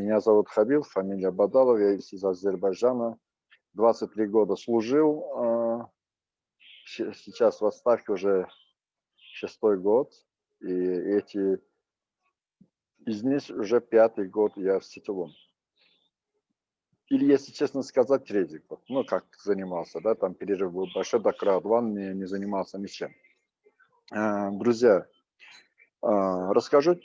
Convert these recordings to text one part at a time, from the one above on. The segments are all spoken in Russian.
Меня зовут Хабил, фамилия Бадалов, я из Азербайджана. 23 года служил, а, сейчас в отставке уже шестой год. И эти из них уже пятый год я в сетевом. Или, если честно сказать, третий год. Ну, как занимался, да, там перерыв был большой, до крауд не, не занимался ничем. А, друзья, а, расскажу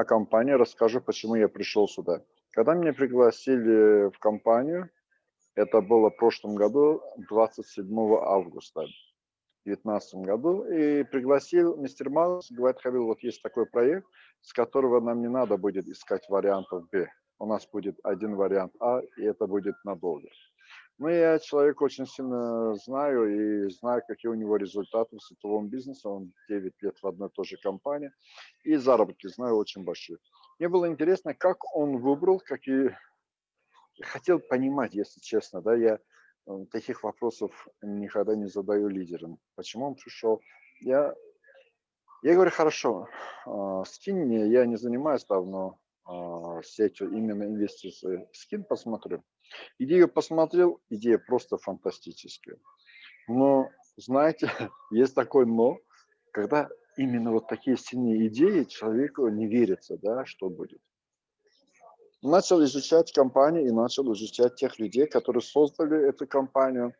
о компании, расскажу, почему я пришел сюда. Когда меня пригласили в компанию, это было в прошлом году, 27 августа. 2019 году и пригласил мистер Маус, говорит, Хавил, вот есть такой проект, с которого нам не надо будет искать вариантов Б. У нас будет один вариант А, и это будет надолго. Ну, я человек очень сильно знаю и знаю, какие у него результаты в сетевом бизнесе. Он 9 лет в одной и той же компании. И заработки знаю очень большие. Мне было интересно, как он выбрал, какие... Хотел понимать, если честно, да, я Э, таких вопросов никогда не задаю лидерам. Почему он пришел? Я, я говорю, хорошо, а, скинь мне, я не занимаюсь давно а, сетью именно инвестиций. Скин посмотрю. Идею посмотрел, идея просто фантастическая. Но, знаете, есть такое но, когда именно вот такие сильные идеи человеку не верится, да, что будет начал изучать компанию и начал изучать тех людей, которые создали эту компанию.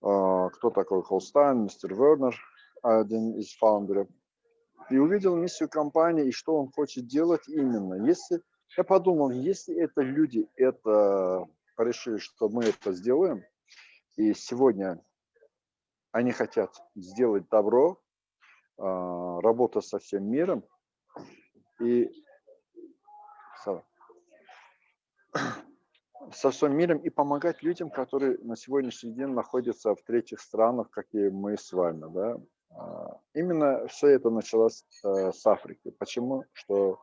А, кто такой Холстайн, мистер Вернер, один из фаундеров. И увидел миссию компании и что он хочет делать именно. Если я подумал, если это люди это решили, что мы это сделаем, и сегодня они хотят сделать добро, а, работа со всем миром, и со всем миром и помогать людям, которые на сегодняшний день находятся в третьих странах, как и мы с вами. Да? А, именно все это началось э, с Африки. Почему? Что,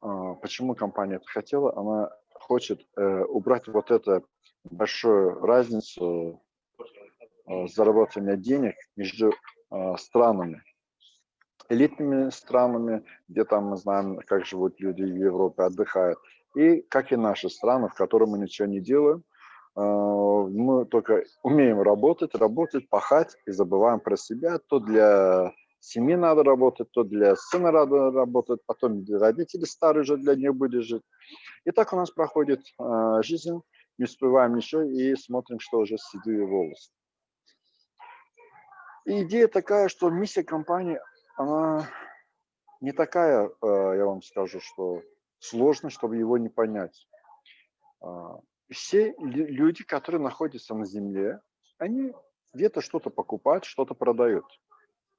а, почему компания это хотела? Она хочет э, убрать вот эту большую разницу э, заработания денег между странами элитными странами, где там мы знаем, как живут люди в Европе, отдыхают, и как и наши страны, в которых мы ничего не делаем, а, мы только умеем работать, работать, пахать и забываем про себя. То для семьи надо работать, то для сына надо работать, потом родители старые же для них будет жить. И так у нас проходит а, жизнь, не успеваем ничего и смотрим, что уже седые волосы. И идея такая, что миссия компании, она не такая, а, я вам скажу, что сложно, чтобы его не понять. А, все люди, которые находятся на Земле, они где-то что-то покупают, что-то продают.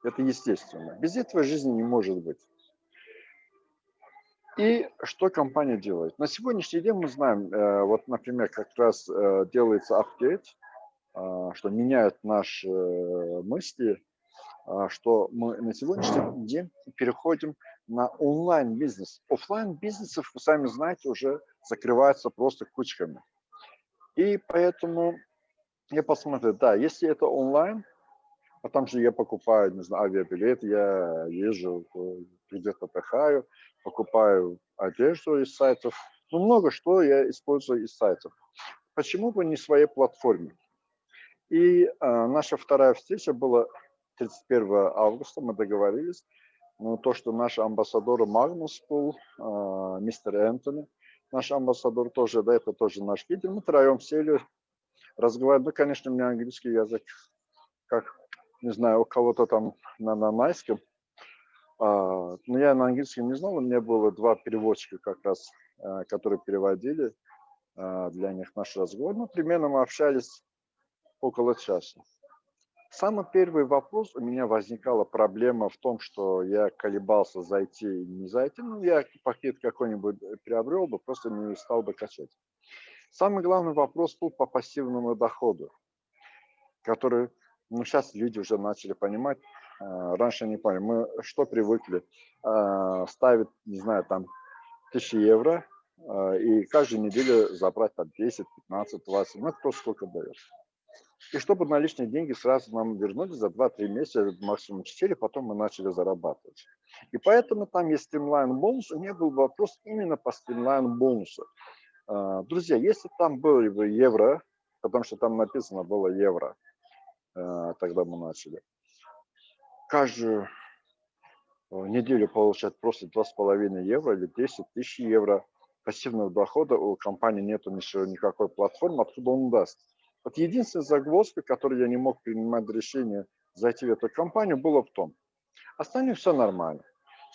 Это естественно. Без этого жизни не может быть. И что компания делает? На сегодняшний день мы знаем, э, вот, например, как раз э, делается апдейт, а, что меняют наши э, мысли, что мы на сегодняшний день переходим на онлайн-бизнес. Офлайн бизнесов, вы сами знаете, уже закрываются просто кучками. И поэтому я посмотрю, да, если это онлайн, а там же я покупаю, не знаю, авиабилет, я езжу, где-то отдыхаю, покупаю одежду из сайтов, ну, много что я использую из сайтов. Почему бы не своей платформе? И э, наша вторая встреча была 31 августа, мы договорились, ну, то, что наш амбассадор Магнус был, э, мистер Энтони, наш амбассадор тоже, да, это тоже наш лидер, мы втроем сели, разговаривали, ну, конечно, у меня английский язык, как, не знаю, у кого-то там на, на майском, а, но я на английском не знал, у меня было два переводчика как раз, а, которые переводили а, для них наш разговор, ну, примерно мы общались около часа. Самый первый вопрос у меня возникала проблема в том, что я колебался зайти и не зайти. Ну, я пакет какой-нибудь приобрел бы, просто не стал бы качать. Самый главный вопрос был по пассивному доходу, который, ну, сейчас люди уже начали понимать, а, раньше не поняли. Мы что привыкли? А, ставить, не знаю, там, тысячи евро, а, и каждую неделю забрать там 10, 15, 20, ну, кто сколько дает. И чтобы наличные деньги сразу нам вернули за 2-3 месяца, максимум 4, потом мы начали зарабатывать. И поэтому там есть стримлайн бонус, у меня был вопрос именно по стримлайн бонусу. Друзья, если там были бы евро, потому что там написано было евро, тогда мы начали, каждую неделю получать просто 2,5 евро или 10 тысяч евро пассивного дохода, у компании нет еще никакой платформы, откуда он даст. Вот единственная загвоздка, которую я не мог принимать решение зайти в эту компанию, было в том, остальное все нормально.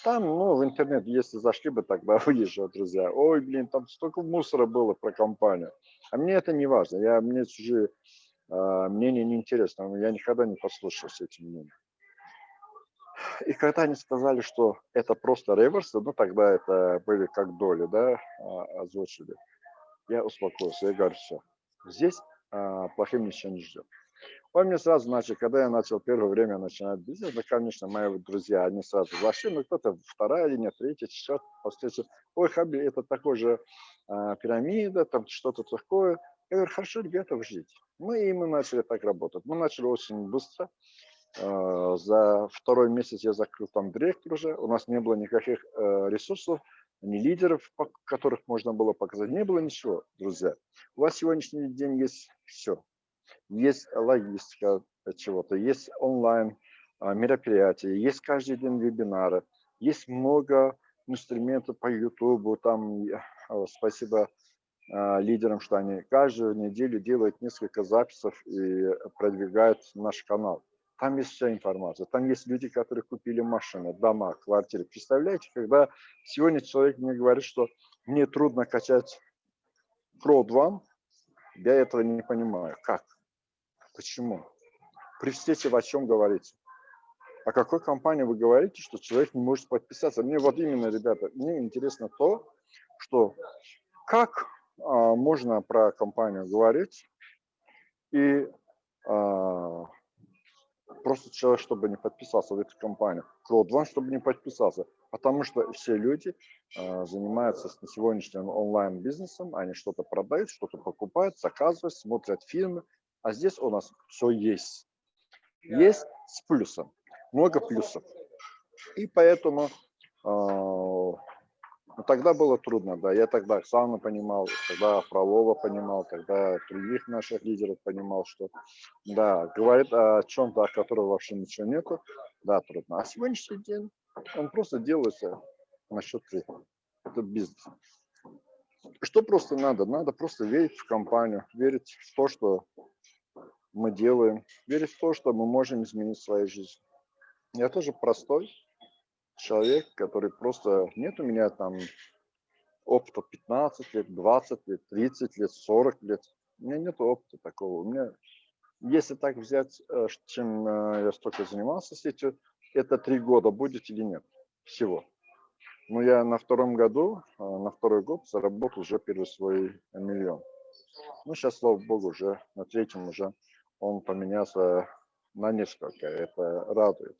Там, ну, в интернет, если зашли бы, тогда выезжал, друзья. Ой, блин, там столько мусора было про компанию. А мне это не важно. Я, мне чужие э, мнения не интересно. Я никогда не послушался этим мнением. И когда они сказали, что это просто реверсы, ну тогда это были как доли, да, а, озвучили, я успокоился, я говорю, все, здесь а, плохим ничего не ждет. Он мне сразу начал, когда я начал первое время начинать бизнес, да, конечно, мои друзья, они сразу зашли, ну, кто-то вторая линия, третья, четвертая, после ой, Хаби, это такой же а, пирамида, там что-то такое. Я говорю, хорошо, ребята, ждите. Мы и мы начали так работать. Мы начали очень быстро. А, за второй месяц я закрыл там директор уже. У нас не было никаких э, ресурсов, ни лидеров, которых можно было показать. Не было ничего, друзья. У вас сегодняшний день есть все есть логистика чего-то, есть онлайн а, мероприятия, есть каждый день вебинары, есть много инструментов по YouTube, там спасибо а, лидерам, что они каждую неделю делают несколько записей и продвигают наш канал. Там есть вся информация. Там есть люди, которые купили машины, дома, квартиры. Представляете, когда сегодня человек мне говорит, что мне трудно качать Crowd One, я этого не понимаю. Как? Почему? При встрече о чем говорите? О какой компании вы говорите, что человек не может подписаться? Мне вот именно, ребята, мне интересно то, что как а, можно про компанию говорить и а, просто человек, чтобы не подписался в эту компанию, CrowdOne, чтобы не подписался, потому что все люди а, занимаются на сегодняшнем онлайн-бизнесом, они что-то продают, что-то покупают, заказывают, смотрят фильмы, а здесь у нас все есть. Есть с плюсом, много плюсов. И поэтому э, тогда было трудно, да. Я тогда Оксану понимал, тогда Фролова понимал, тогда других наших лидеров понимал, что да, говорит о чем-то, о котором вообще ничего нету, да, трудно. А сегодняшний день он просто делается на счет Это бизнес. Что просто надо? Надо просто верить в компанию, верить в то, что мы делаем, верить в то, что мы можем изменить свою жизнь. Я тоже простой человек, который просто... Нет у меня там опыта 15 лет, 20 лет, 30 лет, 40 лет. У меня нет опыта такого. У меня, если так взять, э, чем э, я столько занимался сетью, это три года будет или нет всего. Но я на втором году, э, на второй год заработал уже первый свой миллион. Ну, сейчас, слава богу, уже на третьем уже он поменялся на несколько, это радует.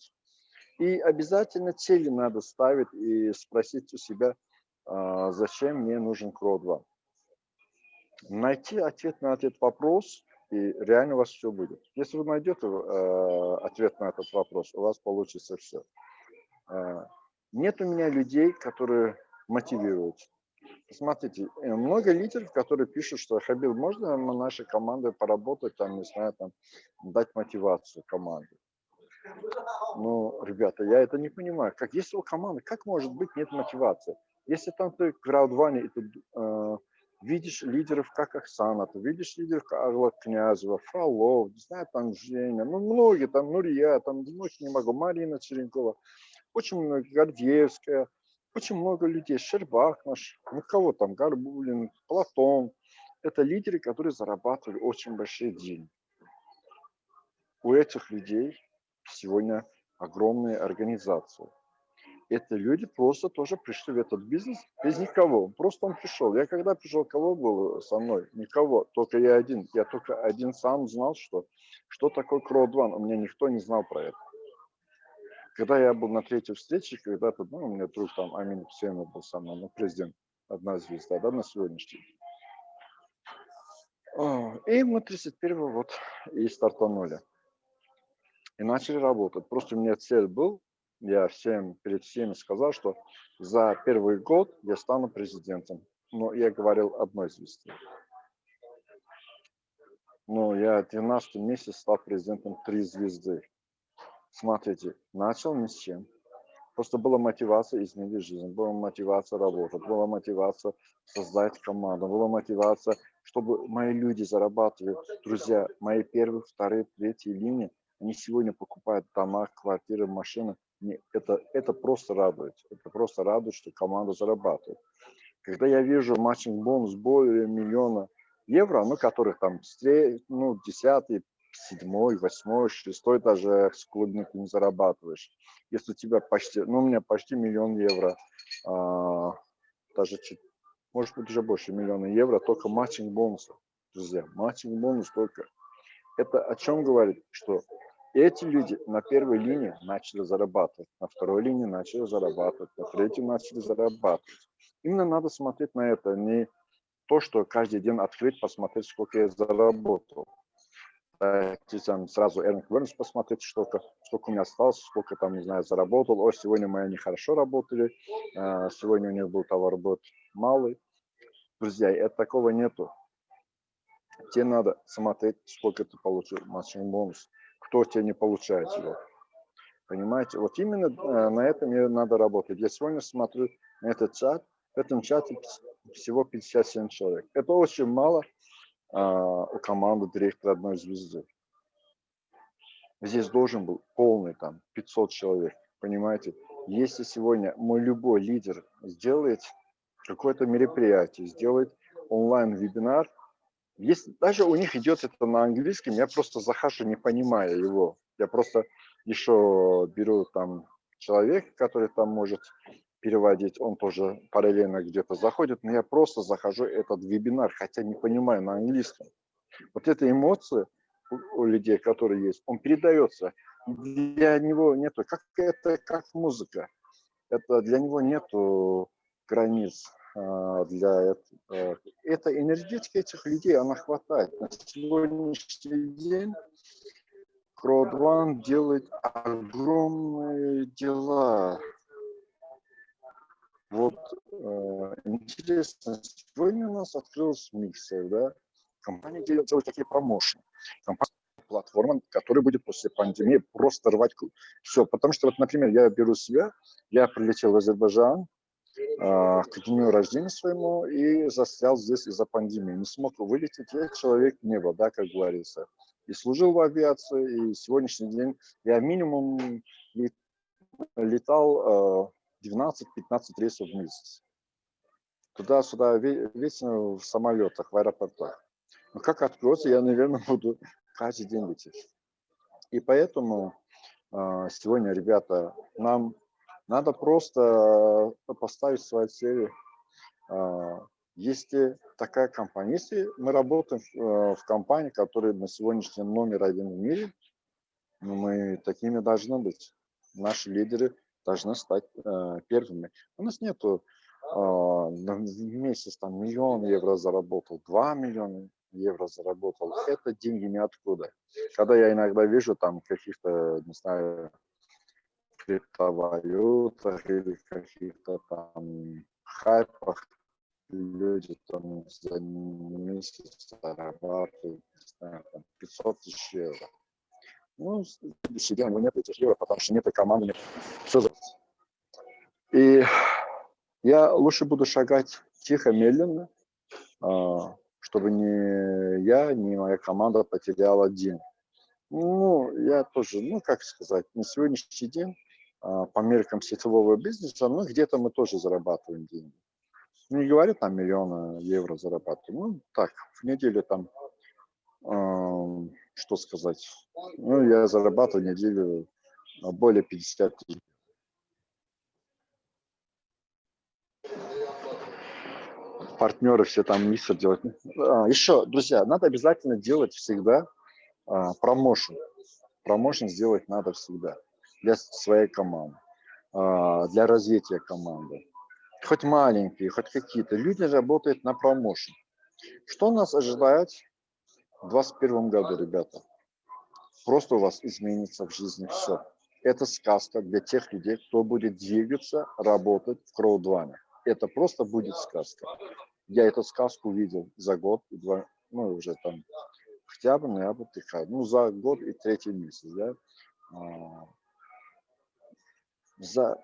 И обязательно цели надо ставить и спросить у себя, а, зачем мне нужен КРО-2. Найти ответ на этот вопрос, и реально у вас все будет. Если вы найдете а, ответ на этот вопрос, у вас получится все. А, нет у меня людей, которые мотивируют. Смотрите, э, много лидеров, которые пишут, что Хабил, можно на нашей команде поработать, там, не знаю, там, дать мотивацию команде. Ну, ребята, я это не понимаю. Как если у команды, как может быть нет мотивации? Если там ты в краудване, и ты э, видишь лидеров, как Оксана, ты видишь лидеров, как Агла Князева, Фролов, не знаю, там Женя, ну, многие, там Нурия, там, ну, не могу, Марина Черенкова, очень много, Гордеевская, очень много людей, Щербак наш, ну кого там, Горбулин, Платон. Это лидеры, которые зарабатывали очень большие деньги. У этих людей сегодня огромные организации. Это люди просто тоже пришли в этот бизнес без никого. Просто он пришел. Я когда пришел, кого было со мной? Никого. Только я один. Я только один сам знал, что, что такое Crowd У меня никто не знал про это. Когда я был на третьей встрече, когда-то, ну, у меня друг там Амин Хусейнов был со мной, ну, президент, одна звезда, да, на сегодняшний день. И мы 31 вот и стартанули. И начали работать. Просто у меня цель был я всем, перед всеми сказал, что за первый год я стану президентом. Но я говорил одной звезде. Но я 12 месяц стал президентом три звезды. Смотрите, начал ни с чем. Просто была мотивация изменить жизнь, была мотивация работать, была мотивация создать команду, была мотивация, чтобы мои люди зарабатывали. Друзья, мои первые, вторые, третьи линии, они сегодня покупают дома, квартиры, машины. Это, это просто радует. Это просто радует, что команда зарабатывает. Когда я вижу matching bonus более миллиона евро, ну, которых там ну, 10, седьмой, восьмой, шестой даже с клубника не зарабатываешь. Если у тебя почти, ну, у меня почти миллион евро, а, даже чуть, может быть уже больше миллиона евро, только matching бонусов, друзья, matching bonus только. Это о чем говорит, что эти люди на первой линии начали зарабатывать, на второй линии начали зарабатывать, на третьей начали зарабатывать. Именно надо смотреть на это, не то, что каждый день открыть, посмотреть, сколько я заработал там сразу Earning Awareness посмотреть, сколько, сколько у меня осталось, сколько там, не знаю, заработал. О, сегодня мои нехорошо работали, а, сегодня у них был товар товаробот малый. Друзья, это такого нету. Тебе надо смотреть, сколько ты получил матчинг бонус, кто тебе не получает его. Понимаете? Вот именно э, на этом мне надо работать. Я сегодня смотрю на этот чат, в этом чате всего 57 человек. Это очень мало, а, у команды директора одной звезды. Здесь должен был полный там 500 человек, понимаете? Если сегодня мой любой лидер сделает какое-то мероприятие, сделает онлайн-вебинар, если даже у них идет это на английском, я просто захожу, не понимая его. Я просто еще беру там человека, который там может переводить, он тоже параллельно где-то заходит, но я просто захожу этот вебинар, хотя не понимаю на английском. Вот эта эмоция у людей, которые есть, он передается. Для него нету, как это, как музыка. Это для него нету границ. А, для этого. Это энергетика этих людей, она хватает. На сегодняшний день Crowd делает огромные дела вот э, интересно, сегодня у нас открылся миксер, да, компания делает, такие промоушены. Компания платформа, которая будет после пандемии просто рвать все. Потому что, вот, например, я беру себя, я прилетел в Азербайджан э, к дню рождения своему и застрял здесь из-за пандемии. Не смог вылететь, я человек неба, да, как говорится. И служил в авиации, и сегодняшний день я минимум летал э, 12-15 рейсов в месяц. Туда-сюда, вечно в самолетах, в аэропортах. Но как откроется, я, наверное, буду каждый день лететь. И поэтому э, сегодня, ребята, нам надо просто поставить свои цели. Э, если такая компания, если мы работаем в, в компании, которая на сегодняшний день номер один в мире, мы такими должны быть. Наши лидеры должны стать э, первыми. У нас нету э, в месяц там миллион евро заработал, два миллиона евро заработал. Это деньги ниоткуда. Когда я иногда вижу там каких-то, не знаю, криптовалютах или каких-то там хайпах, люди там за месяц зарабатывают, не знаю, там 500 тысяч евро. Ну, себе у него нет этих евро, потому что нет команды, нет. Все за... И я лучше буду шагать тихо, медленно, а, чтобы ни я, ни моя команда потеряла день. Ну, я тоже, ну, как сказать, на сегодняшний день по меркам сетевого бизнеса, ну, где-то мы тоже зарабатываем деньги. Не говорю там миллиона евро зарабатываем, ну, так, в неделю там что сказать. Ну, я зарабатываю неделю более 50 тысяч. Партнеры все там миксер делают. А, еще, друзья, надо обязательно делать всегда а, промоушен. Промоушен сделать надо всегда для своей команды, а, для развития команды. Хоть маленькие, хоть какие-то. Люди работают на промоушен. Что нас ожидает в 2021 году, ребята. Просто у вас изменится в жизни все. Это сказка для тех людей, кто будет двигаться, работать в Кроудване. Это просто будет сказка. Я эту сказку видел за год и два, ну, уже там октябрь, ноябрь, декабрь. Ну, за год и третий месяц, да. За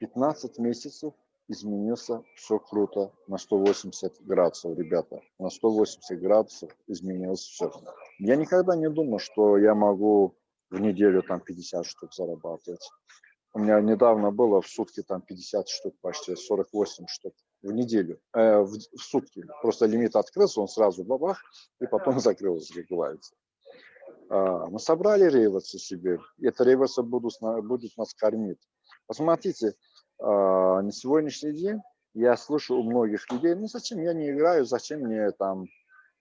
15 месяцев изменился все круто на 180 градусов, ребята. На 180 градусов изменилось все. Я никогда не думал, что я могу в неделю там 50 штук зарабатывать. У меня недавно было в сутки там 50 штук, почти 48 штук в неделю, э, в, в сутки. Просто лимит открылся, он сразу бабах, и потом закрылся, как говорится. А, мы собрали реверсы себе, и это реверсы будут, будут нас кормить. Посмотрите, а, на сегодняшний день я слышу у многих людей, ну зачем я не играю, зачем мне там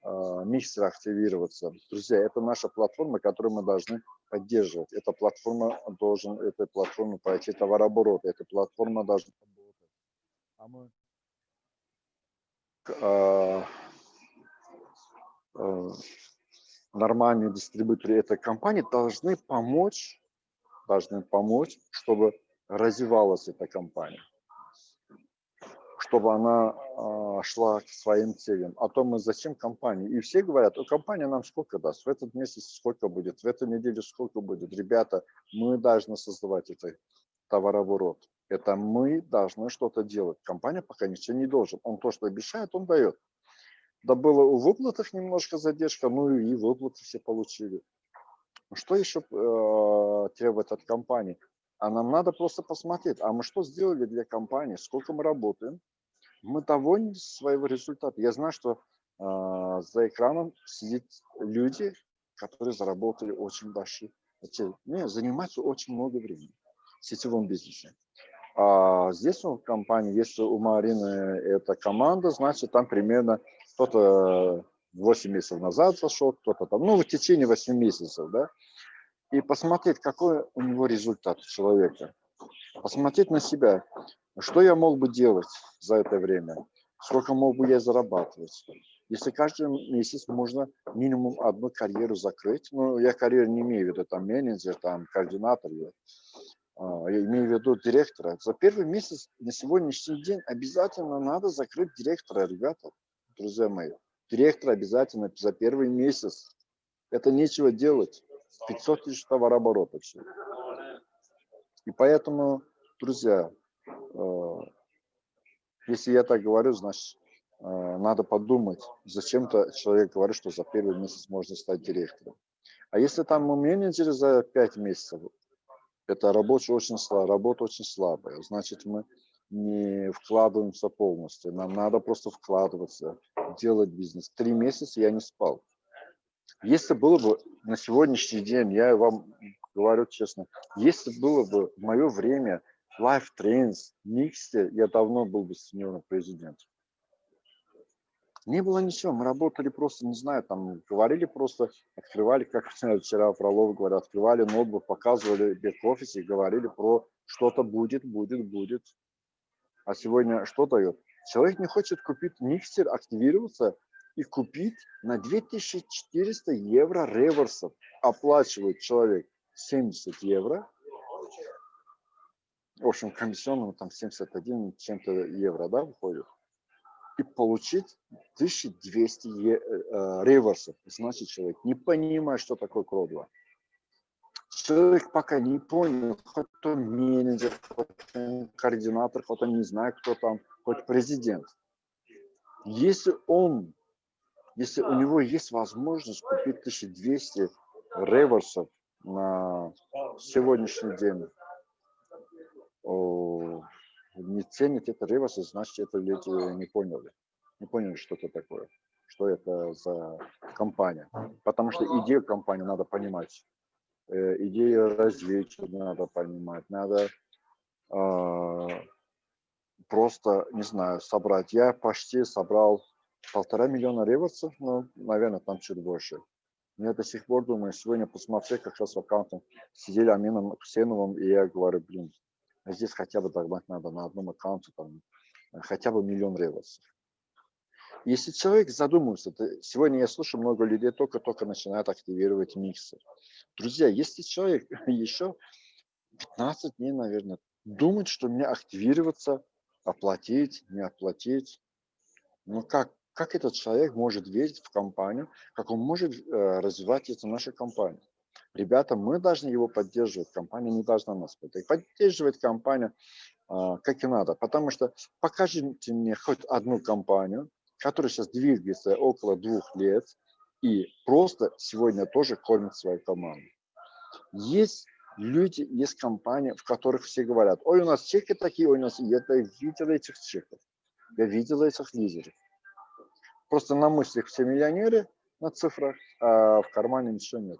а, миксер активироваться. Друзья, это наша платформа, которую мы должны поддерживать. Эта платформа должен, эта платформа пройти товарооборот, эта платформа должна а, а, нормальные дистрибьюторы этой компании должны помочь, должны помочь, чтобы развивалась эта компания, чтобы она э, шла к своим целям. А то мы зачем компании? И все говорят, компания нам сколько даст, в этот месяц сколько будет, в эту неделю сколько будет. Ребята, мы должны создавать это товарооборот. Это мы должны что-то делать. Компания пока ничего не должен. Он то, что обещает, он дает. Да было у выплатах немножко задержка, ну и выплаты все получили. Что еще э, требует от компании? А нам надо просто посмотреть, а мы что сделали для компании, сколько мы работаем. Мы довольны своего результата. Я знаю, что э, за экраном сидят люди, которые заработали очень большие, не, занимаются очень много времени в сетевом бизнесе. А здесь у компании, если у Марины эта команда, значит, там примерно кто-то 8 месяцев назад зашел, кто-то там, ну, в течение 8 месяцев, да, и посмотреть, какой у него результат человека. Посмотреть на себя, что я мог бы делать за это время, сколько мог бы я зарабатывать. Если каждый месяц можно минимум одну карьеру закрыть, ну, я карьеру не имею в виду, там, менеджер, там, координатор, я, а, я имею в виду директора. За первый месяц на сегодняшний день обязательно надо закрыть директора, ребята, друзья мои. Директор обязательно за первый месяц. Это нечего делать. 500 тысяч товарооборота все. И поэтому, друзья, э, если я так говорю, значит, э, надо подумать, зачем-то человек говорит, что за первый месяц можно стать директором. А если там мы менеджеры за 5 месяцев, это рабочая очень слабая, работа очень слабая, значит, мы не вкладываемся полностью. Нам надо просто вкладываться, делать бизнес. Три месяца я не спал. Если было бы на сегодняшний день, я вам говорю честно, если было бы в мое время Life Trends, Mixte, я давно был бы сеньором президентом. Не было ничего, мы работали просто, не знаю, там говорили просто, открывали, как вчера Фролов говорят, открывали ноутбук, показывали бэк-офисе говорили про что-то будет, будет, будет. А сегодня что дает? Человек не хочет купить миксер, активироваться, и купить на 2400 евро реверсов. Оплачивает человек 70 евро. В общем, комиссионному там 71 чем-то евро, да, выходит. И получить 1200 е, э, реверсов. Значит, человек не понимает, что такое кродло. Человек пока не понял, хоть он менеджер, хоть он координатор, хоть он не знает, кто там, хоть президент. Если он если у него есть возможность купить 1200 реверсов на сегодняшний день, не ценить это реверсы, значит, это люди не поняли. Не поняли, что это такое, что это за компания. Потому что идею компании надо понимать, э, идею развития надо понимать, надо э, просто, не знаю, собрать. Я почти собрал полтора миллиона реверсов, ну, наверное, там чуть больше. Я до сих пор думаю, сегодня посмотрел как раз в аккаунте, сидели Амином Хусейновым, и я говорю, блин, а здесь хотя бы догнать надо на одном аккаунте, там, хотя бы миллион реверсов. Если человек задумывается, то сегодня я слышу много людей только-только начинают активировать миксер. Друзья, если человек еще 15 дней, наверное. Думать, что мне активироваться, оплатить, не оплатить. Ну как, как этот человек может верить в компанию, как он может э, развивать эту нашу компанию? Ребята, мы должны его поддерживать, компания не должна нас поддерживать. Поддерживать компанию э, как и надо, потому что покажите мне хоть одну компанию, которая сейчас двигается около двух лет и просто сегодня тоже кормит свою команду. Есть люди, есть компании, в которых все говорят, ой, у нас чеки такие, ой, у нас, я видел этих чеков, я видел этих лидеров. Просто на мыслях все миллионеры на цифрах, а в кармане ничего нет.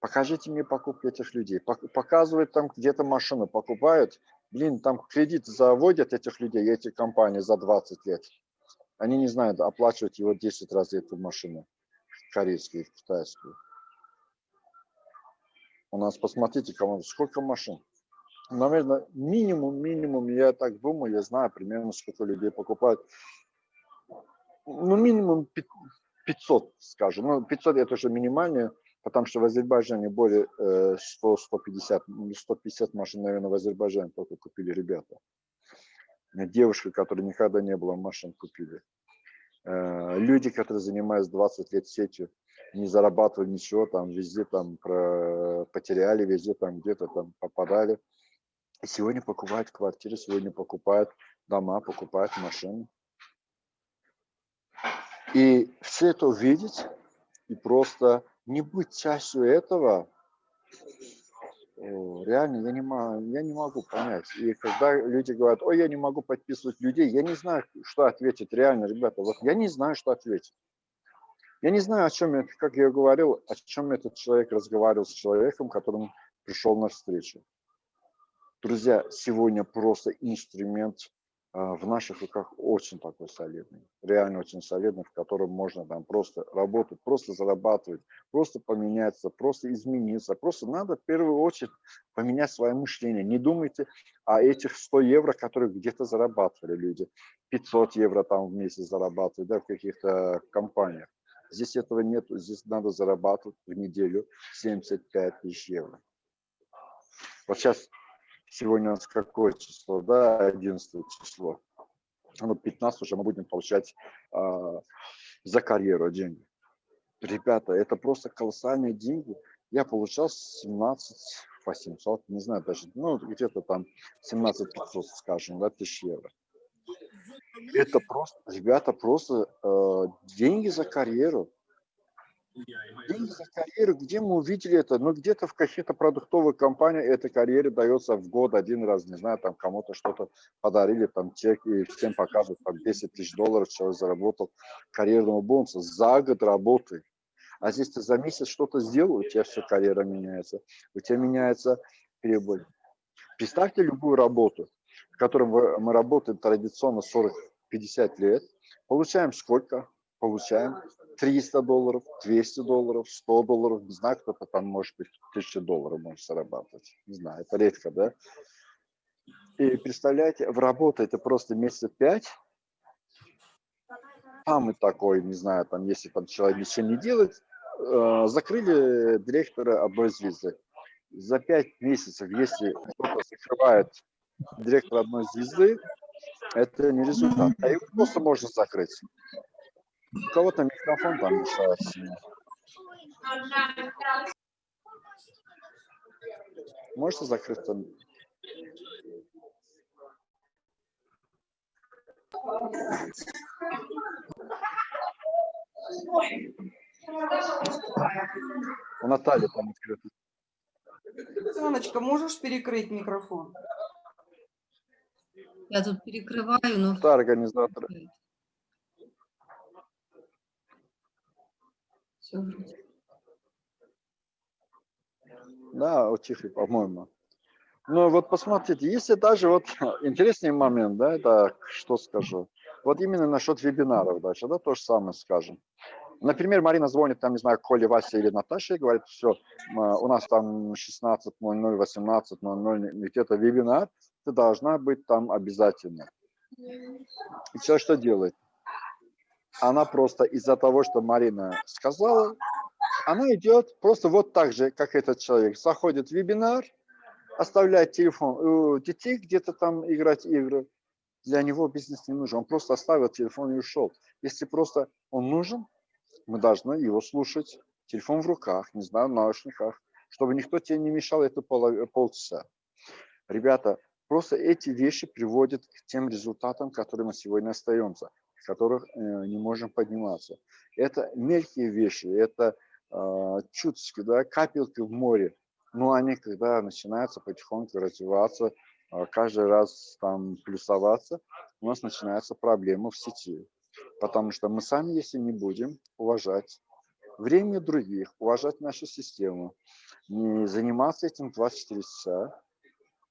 Покажите мне покупки этих людей. Показывают там где-то машину, покупают. Блин, там кредит заводят этих людей, эти компании за 20 лет. Они не знают, оплачивать его 10 раз эту машину, корейскую, китайскую. У нас, посмотрите, сколько машин. Наверное, минимум, минимум, я так думаю, я знаю примерно, сколько людей покупают. Ну, минимум 500, скажем. Ну, 500 это уже минимальное, потому что в Азербайджане более 100-150, 150 машин, наверное, в Азербайджане только купили ребята. Девушка, которая никогда не было машин, купили. Э, люди, которые занимаются 20 лет сетью, не зарабатывали ничего, там везде там про, потеряли, везде там где-то там попадали. Сегодня покупают квартиры, сегодня покупают дома, покупают машины. И все это увидеть и просто не быть частью этого, реально я не, могу, я не могу понять. И когда люди говорят, ой, я не могу подписывать людей, я не знаю, что ответить реально, ребята. Вот я не знаю, что ответить. Я не знаю, о чем, как я говорил, о чем этот человек разговаривал с человеком, которому пришел на встречу. Друзья, сегодня просто инструмент в наших руках очень такой солидный, реально очень солидный, в котором можно там просто работать, просто зарабатывать, просто поменяться, просто измениться. Просто надо в первую очередь поменять свое мышление. Не думайте о этих 100 евро, которые где-то зарабатывали люди. 500 евро там в месяц зарабатывают да, в каких-то компаниях. Здесь этого нет, здесь надо зарабатывать в неделю 75 тысяч евро. Вот сейчас, сегодня у нас какое число, да, 11 число. Ну, 15 уже мы будем получать э, за карьеру деньги. Ребята, это просто колоссальные деньги. Я получал 17 800, не знаю даже, ну, где-то там 17 500, скажем, да, тысяч евро. Это просто, ребята, просто э, деньги за карьеру. Деньги за карьеру, где мы увидели это? Ну, где-то в каких-то продуктовых компаниях эта карьера дается в год один раз, не знаю, там кому-то что-то подарили, там чек, и всем показывают, там 10 тысяч долларов человек заработал карьерного бонуса за год работы. А здесь ты за месяц что-то сделал, у тебя все карьера меняется, у тебя меняется прибыль. Представьте любую работу в котором мы работаем традиционно 40-50 лет, получаем сколько? Получаем 300 долларов, 200 долларов, 100 долларов, не знаю, кто-то там, может быть, 1000 долларов может зарабатывать, не знаю, это редко, да? И представляете, в работу это просто месяца 5, там и такой, не знаю, там, если там человек ничего не делает, э, закрыли директора одной звезды. За 5 месяцев, если кто-то закрывает директор одной звезды, это не результат. А его просто можно закрыть. У кого-то микрофон там мешает сильно. Можете закрыть там? У Натальи там открыто. Соночка, можешь перекрыть микрофон? Я тут перекрываю, но... Да, организатор. Все. Да, утихли, по-моему. Ну вот посмотрите, если даже вот интересный момент, да, это что скажу. Вот именно насчет вебинаров дальше, да, то же самое скажем. Например, Марина звонит, там, не знаю, Коле, Васе или Наташе и говорит, все, у нас там 16.00, 18.00, где-то вебинар, ты должна быть там обязательно. И все, что делает? Она просто из-за того, что Марина сказала, она идет просто вот так же, как этот человек. Заходит в вебинар, оставлять телефон у детей где-то там играть игры. Для него бизнес не нужен. Он просто оставил телефон и ушел. Если просто он нужен, мы должны его слушать. Телефон в руках, не знаю, в наушниках, чтобы никто тебе не мешал это пол, полчаса. Ребята, просто эти вещи приводят к тем результатам, которые мы сегодня остаемся, которых э, не можем подниматься. Это мелкие вещи, это э, чуточки, да, капельки в море. Но они, когда начинаются потихоньку развиваться, э, каждый раз там плюсоваться, у нас начинаются проблемы в сети. Потому что мы сами, если не будем уважать время других, уважать нашу систему, не заниматься этим 24 часа,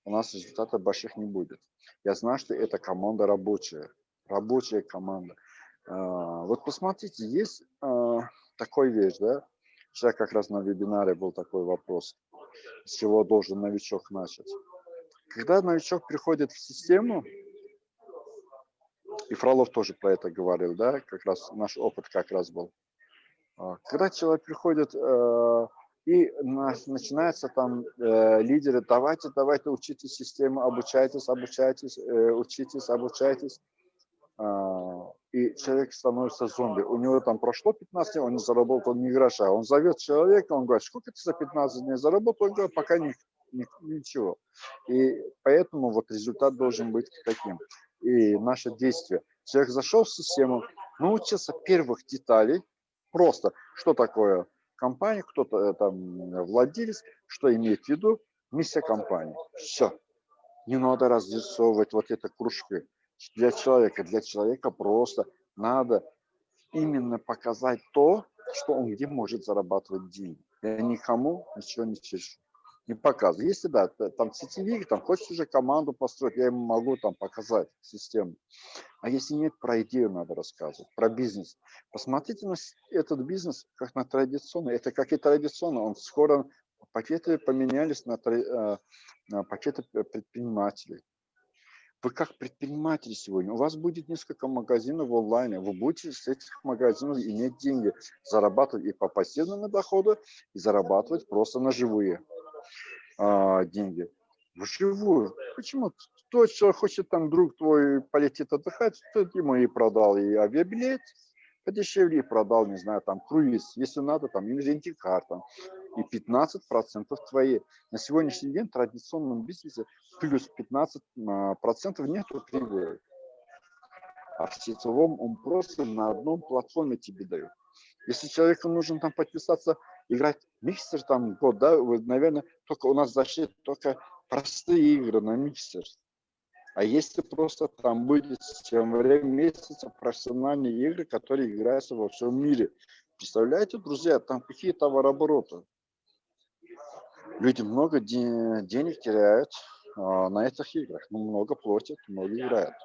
у нас результатов больших не будет. Я знаю, что это команда рабочая, рабочая команда. А, вот посмотрите, есть а, такой вещь, да, вчера как раз на вебинаре был такой вопрос, с чего должен новичок начать. Когда новичок приходит в систему, и Фролов тоже про это говорил, да, как раз наш опыт как раз был. А, когда человек приходит э, и начинается там э, лидеры, давайте, давайте учите систему, обучайтесь, обучайтесь, э, учитесь, обучайтесь. А, и человек становится зомби. У него там прошло 15 дней, он не заработал ни гроша. Он зовет человека, он говорит, сколько ты за 15 дней заработал? Он говорит, пока ни, ни, ничего. И поэтому вот результат должен быть таким. И наше действие. Человек зашел в систему, научился первых деталей, Просто, что такое компания, кто-то э, там владелец, что имеет в виду, миссия компании. Все. Не надо разрисовывать вот это кружки. Для человека, для человека просто надо именно показать то, что он где может зарабатывать деньги. Я никому ничего не чешу не показываю. Если да, там сетевик, там хочешь уже команду построить, я ему могу там показать систему. А если нет, про идею надо рассказывать, про бизнес. Посмотрите на этот бизнес как на традиционный. Это как и традиционно. Он скоро пакеты поменялись на, э, на пакеты предпринимателей. Вы как предприниматели сегодня, у вас будет несколько магазинов в онлайне, вы будете с этих магазинов иметь деньги, зарабатывать и по пассивному доходу, и зарабатывать просто на живые а, деньги вживую. Почему? Тот, что хочет там друг твой полетит отдыхать, тот ему и продал и авиабилет, подешевле продал, не знаю, там круиз, если надо, там инвентикар, там, и 15% твои. На сегодняшний день в традиционном бизнесе плюс 15% а, нету прибыли. А в сетевом он просто на одном платформе тебе дает. Если человеку нужно там подписаться играть миксер там год, да, вы, наверное, только у нас зашли только простые игры на миксер. А если просто там будет в время месяца профессиональные игры, которые играются во всем мире. Представляете, друзья, там какие товарообороты. Люди много де денег теряют а, на этих играх. Ну, много платят, много играют.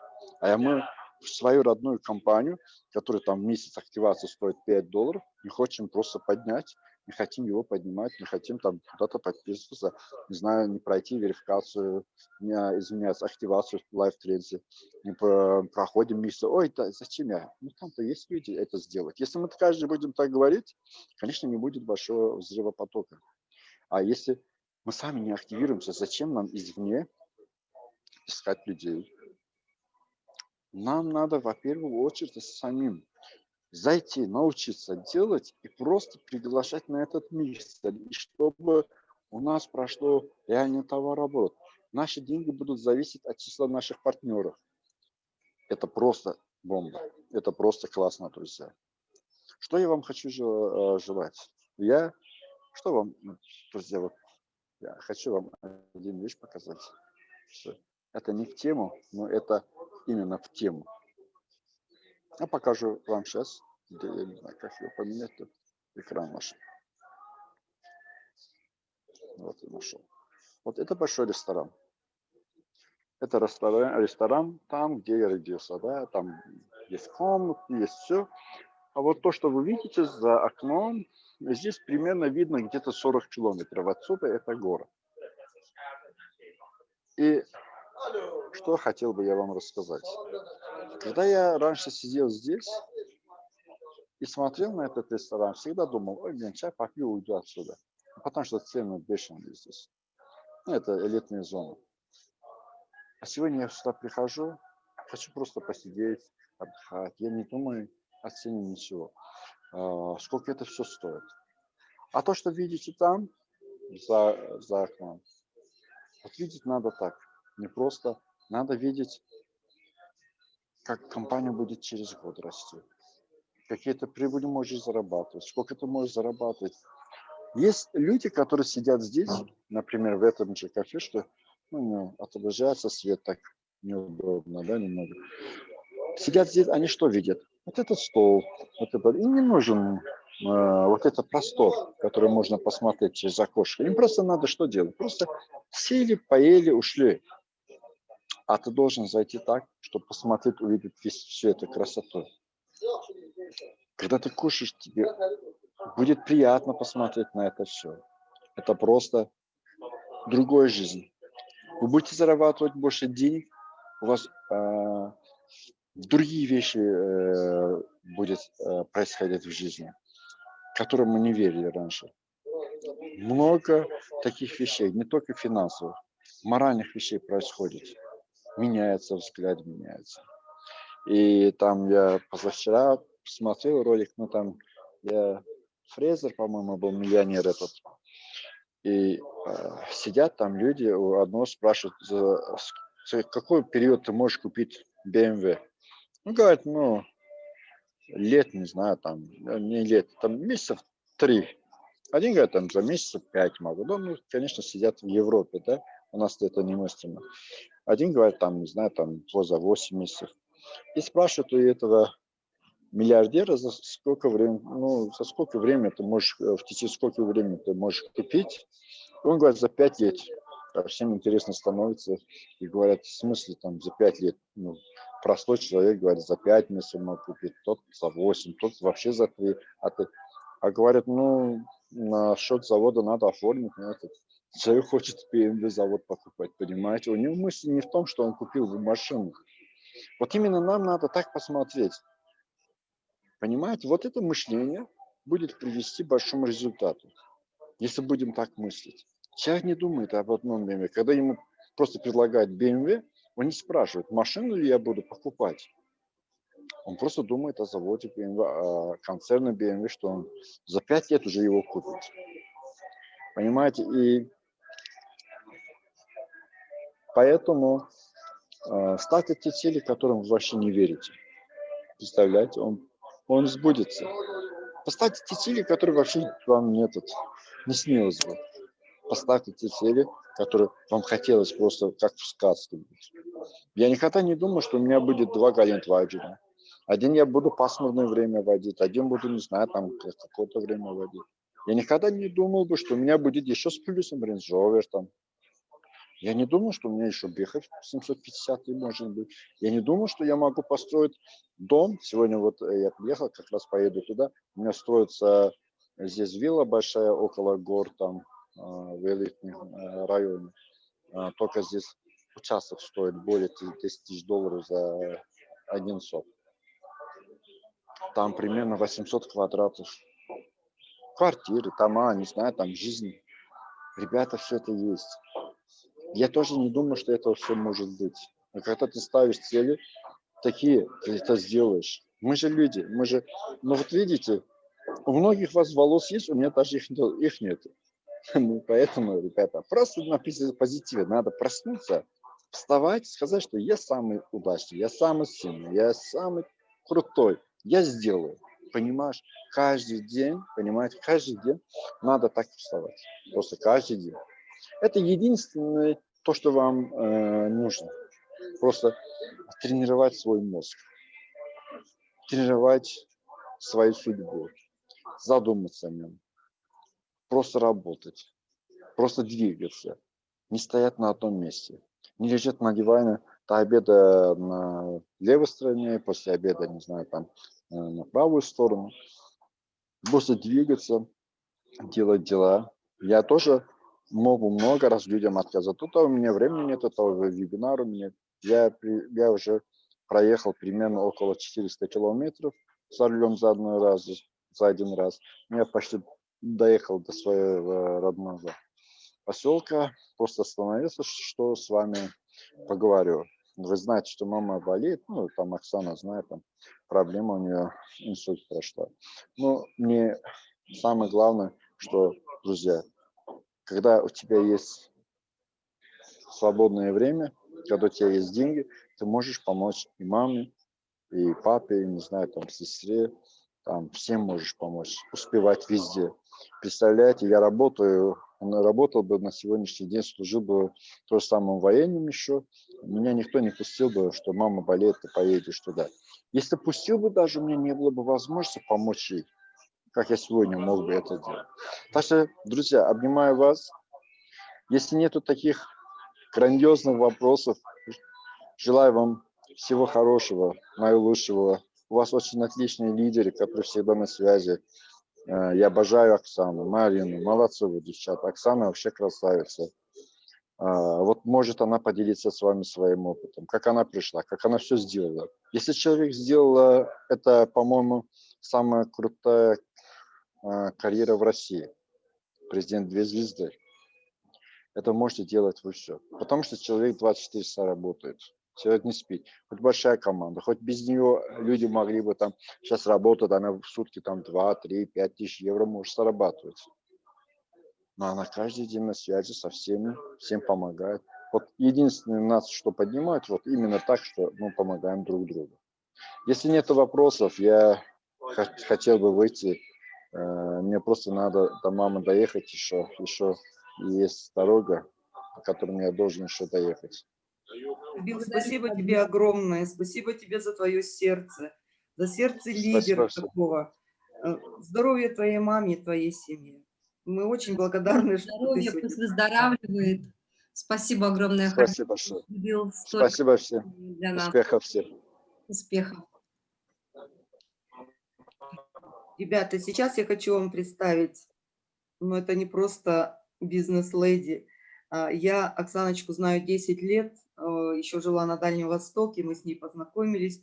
А мы в свою родную компанию, которая там месяц активации стоит 5 долларов, не хотим просто поднять не хотим его поднимать, не хотим там куда-то подписываться, не знаю, не пройти верификацию, не, извиняюсь, активацию в Trends, не проходим месяц, ой, да, зачем я? Ну, там-то есть люди это сделать. Если мы каждый будем так говорить, конечно, не будет большого взрыва потока. А если мы сами не активируемся, зачем нам извне искать людей? Нам надо, во первую очередь, самим зайти, научиться делать и просто приглашать на этот миксер, и чтобы у нас прошло реальный товарооборот. Наши деньги будут зависеть от числа наших партнеров. Это просто бомба. Это просто классно, друзья. Что я вам хочу э, желать? Я, что вам, друзья, вот я хочу вам один вещь показать. Это не в тему, но это именно в тему. Я покажу вам сейчас, где я не знаю, как его поменять, тут экран наш. Вот я нашел. Вот это большой ресторан. Это ресторан, ресторан там, где я родился, да, там есть комнаты, есть все. А вот то, что вы видите за окном, здесь примерно видно где-то 40 километров отсюда, это город. И что хотел бы я вам рассказать. Когда я раньше сидел здесь и смотрел на этот ресторан, всегда думал, ой, блин, чай попью, уйду отсюда. Потому что цены бешеные здесь. Ну, это элитная зона. А сегодня я сюда прихожу, хочу просто посидеть, отдыхать. Я не думаю о цене ничего. А, сколько это все стоит. А то, что видите там, за, за окном, вот видеть надо так. Не просто, надо видеть, как компания будет через год расти. Какие то прибыли можешь зарабатывать, сколько ты можешь зарабатывать. Есть люди, которые сидят здесь, например, в этом же кафе, что ну, отображается свет так неудобно, да, немного. Сидят здесь, они что видят? Вот этот стол, вот это, им не нужен э, вот этот простор, который можно посмотреть через окошко. Им просто надо что делать? Просто сели, поели, ушли. А ты должен зайти так, чтобы посмотреть, увидеть весь, всю эту красоту. Когда ты кушаешь, тебе будет приятно посмотреть на это все. Это просто другая жизнь. Вы будете зарабатывать больше денег, у вас э, другие вещи э, будет э, происходить в жизни, которые мы не верили раньше. Много таких вещей, не только финансовых, моральных вещей происходит. Меняется взгляд, меняется. И там я позавчера смотрел ролик, ну там я Фрезер, по-моему, был миллионер этот. И э, сидят там люди, у одного спрашивают, за, за какой период ты можешь купить BMW. Ну, говорит, ну, лет, не знаю, там, э, не лет, там месяцев три. Один говорит, там, за месяцев пять могу. Да, ну, конечно, сидят в Европе, да, у нас это немыслимо. Один говорит, там, не знаю, там, за 8 месяцев. И спрашивают у этого миллиардера за сколько времени, ну, за сколько времени ты можешь, э, в течение сколько времени ты можешь купить. Он говорит, за пять лет. А всем интересно становится. И говорят, в смысле там за пять лет? Ну, простой человек говорит, за пять месяцев мог купить, тот за восемь, тот вообще за три. А, ты, а говорят, ну, на счет завода надо оформить. Ну, этот человек хочет BMW завод покупать, понимаете? У него мысль не в том, что он купил машину. Вот именно нам надо так посмотреть. Понимаете, вот это мышление будет привести к большому результату, если будем так мыслить. Человек не думает об одном BMW. Когда ему просто предлагают BMW, он не спрашивает, машину ли я буду покупать. Он просто думает о заводе BMW, о концерне BMW, что он за пять лет уже его купит. Понимаете? И поэтому э, ставьте те цели, которым вы вообще не верите. Представляете, он он сбудется. Поставьте те цели, которые вообще вам не, этот, не снилось бы. Поставьте те цели, которые вам хотелось просто как в сказке. Я никогда не думал, что у меня будет два Галентвайджера. Один я буду пасмурное время водить, один буду, не знаю, там какое-то время водить. Я никогда не думал бы, что у меня будет еще с плюсом Rover, там, я не думал, что у меня еще Бехов 750 может быть. Я не думал, что я могу построить дом. Сегодня вот э, я приехал, как раз поеду туда. У меня строится здесь вилла большая около гор, там в элитном э, районе. А, только здесь участок стоит более 10 тысяч долларов за один сот. Там примерно 800 квадратов. Квартиры, дома, не знаю, там жизнь. Ребята, все это есть. Я тоже не думаю, что это все может быть. Но когда ты ставишь цели, такие, ты это сделаешь. Мы же люди, мы же... Ну вот видите, у многих вас волос есть, у меня даже их, их нет. Ну, поэтому, ребята, просто написано позитиве. Надо проснуться, вставать, сказать, что я самый удачный, я самый сильный, я самый крутой. Я сделаю. Понимаешь? Каждый день, понимаете, каждый день надо так вставать. Просто каждый день. Это единственное то, что вам э, нужно. Просто тренировать свой мозг, тренировать свою судьбу, задуматься о нем, просто работать, просто двигаться, не стоять на одном месте, не лежать на диване до обеда на левой стороне, после обеда, не знаю, там э, на правую сторону, просто двигаться, делать дела. Я тоже могу много раз людям отказать. Тут у меня времени нет, это уже вебинар у меня. Я, я уже проехал примерно около 400 километров за рулем за, одной раз, за один раз. Я почти доехал до своего родного. поселка, просто остановился, что с вами поговорю. Вы знаете, что мама болеет, ну, там Оксана знает, там проблема у нее, инсульт прошла. Но мне самое главное, что, друзья, когда у тебя есть свободное время, когда у тебя есть деньги, ты можешь помочь и маме, и папе, и, не знаю, там, сестре, там, всем можешь помочь, успевать везде. Представляете, я работаю, работал бы на сегодняшний день, служил бы то же самым военным еще, меня никто не пустил бы, что мама болеет, ты поедешь туда. Если пустил бы даже, у меня не было бы возможности помочь ей, как я сегодня мог бы это делать. Так что, друзья, обнимаю вас. Если нету таких грандиозных вопросов, желаю вам всего хорошего, наилучшего. У вас очень отличные лидеры, которые всегда на связи. Э, я обожаю Оксану, Марину, молодцы вы, девчата. Оксана вообще красавица. А, вот может она поделиться с вами своим опытом, как она пришла, как она все сделала. Если человек сделал, это, по-моему, самая крутая карьера в России. Президент две звезды. Это можете делать вы все. Потому что человек 24 часа работает не спит. Хоть большая команда, хоть без нее люди могли бы там, сейчас работать, она в сутки там 2, 3, 5 тысяч евро может зарабатывать. Но она каждый день на связи со всеми, всем помогает. Вот единственное нас, что поднимает, вот именно так, что мы помогаем друг другу. Если нет вопросов, я хотел бы выйти. Э, мне просто надо до мамы доехать еще. Еще есть дорога, по которой я должен еще доехать. Бил, спасибо тебе огромное, спасибо тебе за твое сердце, за сердце лидера спасибо, такого. Э, здоровья твоей маме и твоей семье. Мы очень благодарны, что Здоровье, пусть выздоравливает. Спасибо огромное. Спасибо большое. Спасибо всем. Для нас. Успехов всем. Успехов. Ребята, сейчас я хочу вам представить, но это не просто бизнес-леди. А, я Оксаночку знаю 10 лет, э, еще жила на Дальнем Востоке, мы с ней познакомились,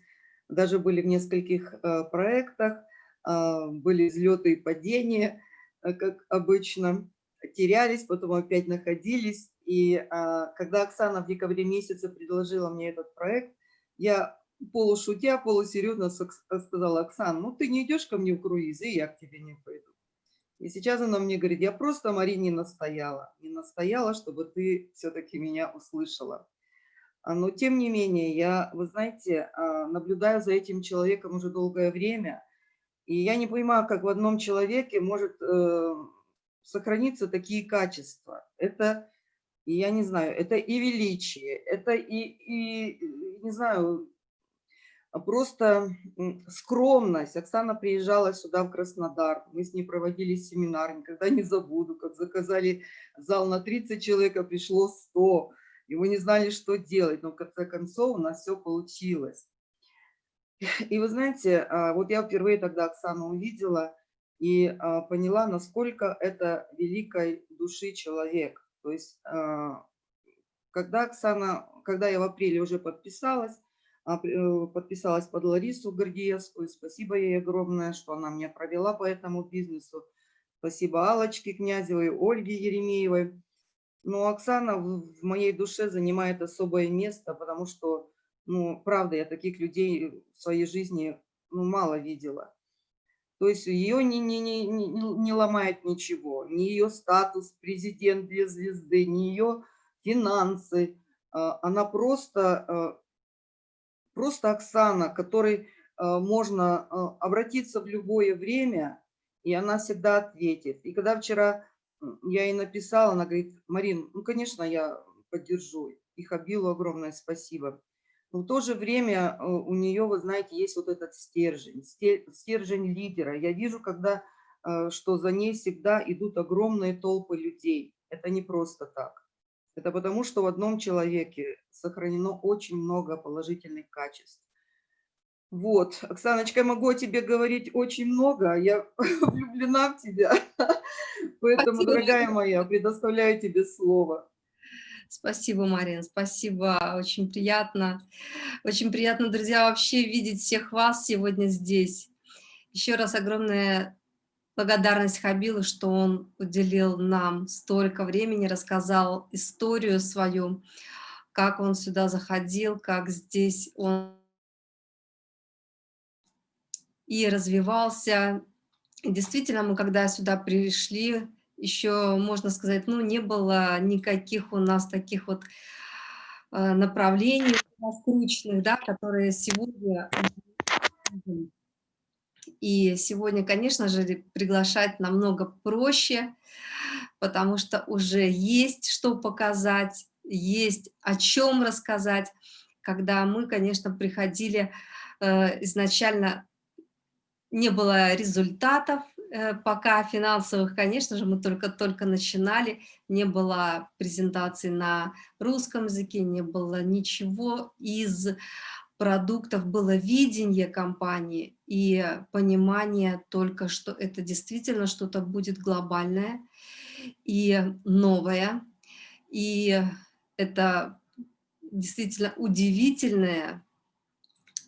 даже были в нескольких э, проектах, а, были взлеты и падения, как обычно, терялись, потом опять находились. И а, когда Оксана в декабре месяце предложила мне этот проект, я полушутя, полусерьезно сказала, Оксана, ну ты не идешь ко мне в круиз, и я к тебе не пойду. И сейчас она мне говорит, я просто, Мари, не настояла. Не настояла, чтобы ты все-таки меня услышала. А, но тем не менее, я, вы знаете, а, наблюдаю за этим человеком уже долгое время, и я не понимаю, как в одном человеке может э, сохраниться такие качества. Это, я не знаю, это и величие, это и, и не знаю, просто скромность. Оксана приезжала сюда, в Краснодар, мы с ней проводили семинар, никогда не забуду, как заказали зал на 30 человек, а пришло 100, и мы не знали, что делать, но в конце концов у нас все получилось. И вы знаете, а, вот я впервые тогда Оксану увидела и а, поняла, насколько это великой души человек. То есть, когда Оксана, когда я в апреле уже подписалась, а, подписалась под Ларису Гордеевскую. Спасибо ей огромное, что она меня провела по этому бизнесу. Спасибо Аллочке Князевой, Ольге Еремеевой. Но Оксана в моей душе занимает особое место, потому что, ну, правда, я таких людей в своей жизни ну, мало видела. То есть ее не, не, не, не, не ломает ничего, ни ее статус президент две звезды, ни ее финансы. А, она просто а, просто Оксана, которой э, можно э, обратиться в любое время, и она всегда ответит. И когда вчера я ей написала, она говорит, Марин, ну, конечно, я поддержу. И Хабилу огромное спасибо. Но в то же время э, у нее, вы знаете, есть вот этот стержень, стержень лидера. Я вижу, когда, что за ней всегда идут огромные толпы людей. Это не просто так. Это потому, что в одном человеке сохранено очень много положительных качеств. Вот, Оксаночка, могу о тебе говорить очень много, я влюблена в тебя, поэтому, спасибо. дорогая моя, предоставляю тебе слово. Спасибо, Марин, спасибо, очень приятно. Очень приятно, друзья, вообще видеть всех вас сегодня здесь. Еще раз огромное благодарность Хабилу, что он уделил нам столько времени, рассказал историю свою, как он сюда заходил, как здесь он и развивался. Действительно, мы когда сюда пришли, еще, можно сказать, ну, не было никаких у нас таких вот э, направлений скрученных, да, которые сегодня и сегодня, конечно же, приглашать намного проще, потому что уже есть что показать, есть о чем рассказать. Когда мы, конечно, приходили э, изначально, не было результатов, э, пока финансовых, конечно же, мы только-только начинали, не было презентаций на русском языке, не было ничего из продуктов было видение компании и понимание только, что это действительно что-то будет глобальное и новое. И это действительно удивительное,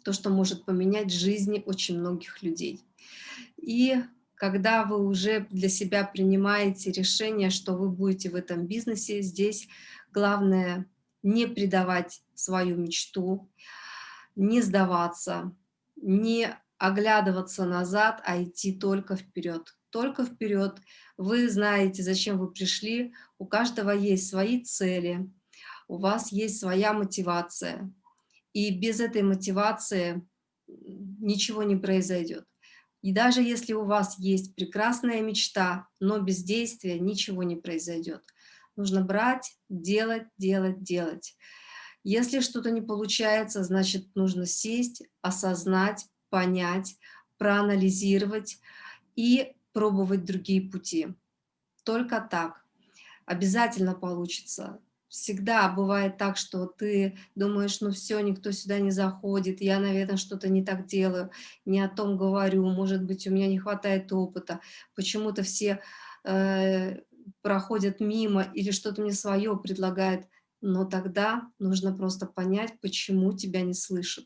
то, что может поменять жизни очень многих людей. И когда вы уже для себя принимаете решение, что вы будете в этом бизнесе, здесь главное не предавать свою мечту, не сдаваться, не оглядываться назад, а идти только вперед. Только вперед. Вы знаете, зачем вы пришли, у каждого есть свои цели, у вас есть своя мотивация. И без этой мотивации ничего не произойдет. И даже если у вас есть прекрасная мечта, но без действия ничего не произойдет. Нужно брать, делать, делать, делать. Если что-то не получается, значит, нужно сесть, осознать, понять, проанализировать и пробовать другие пути. Только так. Обязательно получится. Всегда бывает так, что ты думаешь, ну все, никто сюда не заходит, я, наверное, что-то не так делаю, не о том говорю, может быть, у меня не хватает опыта, почему-то все э, проходят мимо или что-то мне свое предлагают но тогда нужно просто понять, почему тебя не слышат.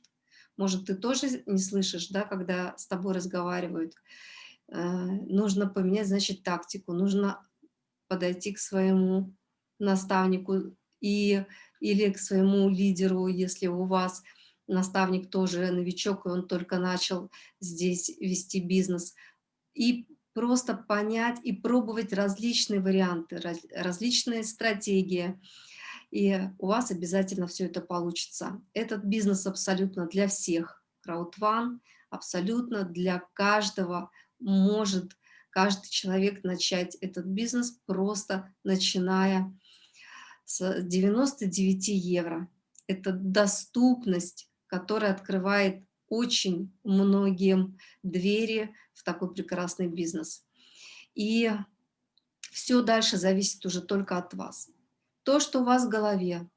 Может, ты тоже не слышишь, да, когда с тобой разговаривают. Э, нужно поменять, значит, тактику, нужно подойти к своему наставнику и, или к своему лидеру, если у вас наставник тоже новичок, и он только начал здесь вести бизнес, и просто понять и пробовать различные варианты, различные стратегии, и у вас обязательно все это получится. Этот бизнес абсолютно для всех. Краудван абсолютно для каждого может каждый человек начать этот бизнес, просто начиная с 99 евро. Это доступность, которая открывает очень многим двери в такой прекрасный бизнес. И все дальше зависит уже только от вас то, что у вас в голове,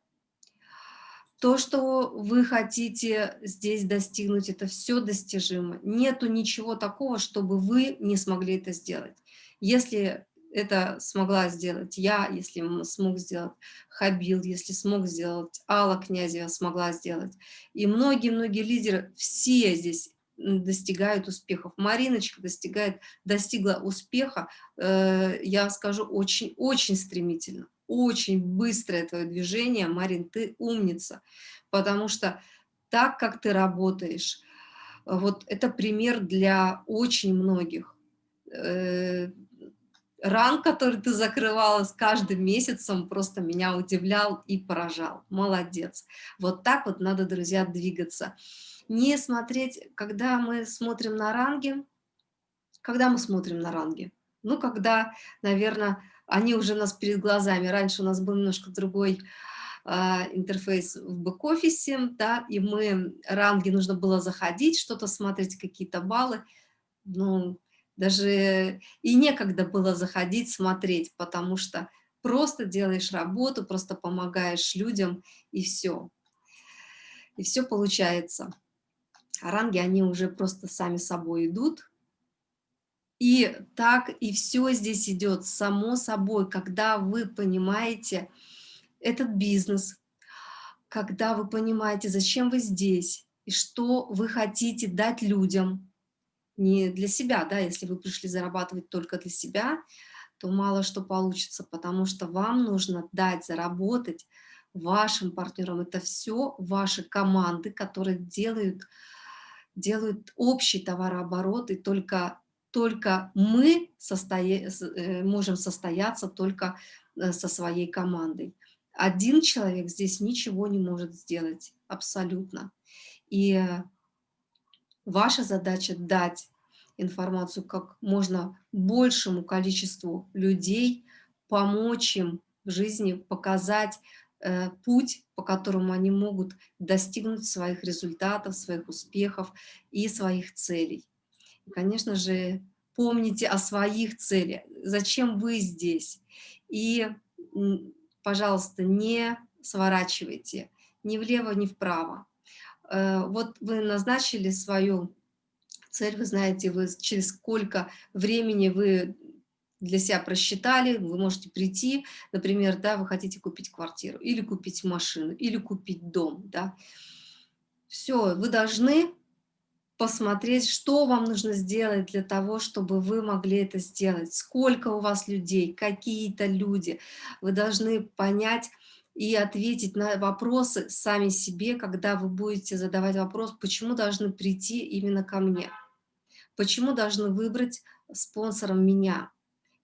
то, что вы хотите здесь достигнуть, это все достижимо. Нету ничего такого, чтобы вы не смогли это сделать. Если это смогла сделать я, если смог сделать Хабил, если смог сделать Алла Князева смогла сделать. И многие-многие лидеры, все здесь достигают успехов. Мариночка достигает, достигла успеха, э, я скажу, очень-очень стремительно очень быстрое твое движение, Марин, ты умница, потому что так, как ты работаешь, вот это пример для очень многих. Э, ран, который ты закрывала с каждым месяцем, просто меня удивлял и поражал. Молодец. Вот так вот надо, друзья, двигаться. Не смотреть, когда мы смотрим на ранги, когда мы смотрим на ранги? Ну, когда, наверное, они уже у нас перед глазами. Раньше у нас был немножко другой а, интерфейс в бэк-офисе, да, и мы, ранги нужно было заходить, что-то смотреть, какие-то баллы, ну, даже и некогда было заходить, смотреть, потому что просто делаешь работу, просто помогаешь людям, и все. И все получается. А ранги, они уже просто сами собой идут, и так и все здесь идет само собой, когда вы понимаете этот бизнес, когда вы понимаете, зачем вы здесь и что вы хотите дать людям. не для себя, да, если вы пришли зарабатывать только для себя, то мало что получится, потому что вам нужно дать заработать вашим партнерам. Это все ваши команды, которые делают, делают общий товарооборот, и только, только мы состоя... Э, можем состояться только э, со своей командой. Один человек здесь ничего не может сделать, абсолютно. И ваша задача дать информацию как можно большему количеству людей, помочь им в жизни, показать э, путь, по которому они могут достигнуть своих результатов, своих успехов и своих целей. Конечно же, помните о своих целях, зачем вы здесь. И, пожалуйста, не сворачивайте ни влево, ни вправо. Э, вот вы назначили свою цель, вы знаете, вы через сколько времени вы для себя просчитали, вы можете прийти, например, да, вы хотите купить квартиру, или купить машину, или купить дом, да. Все, вы должны посмотреть, что вам нужно сделать для того, чтобы вы могли это сделать, сколько у вас людей, какие-то люди. Вы должны понять и ответить на вопросы сами себе, когда вы будете задавать вопрос, почему должны прийти именно ко мне. Почему должны выбрать спонсором меня?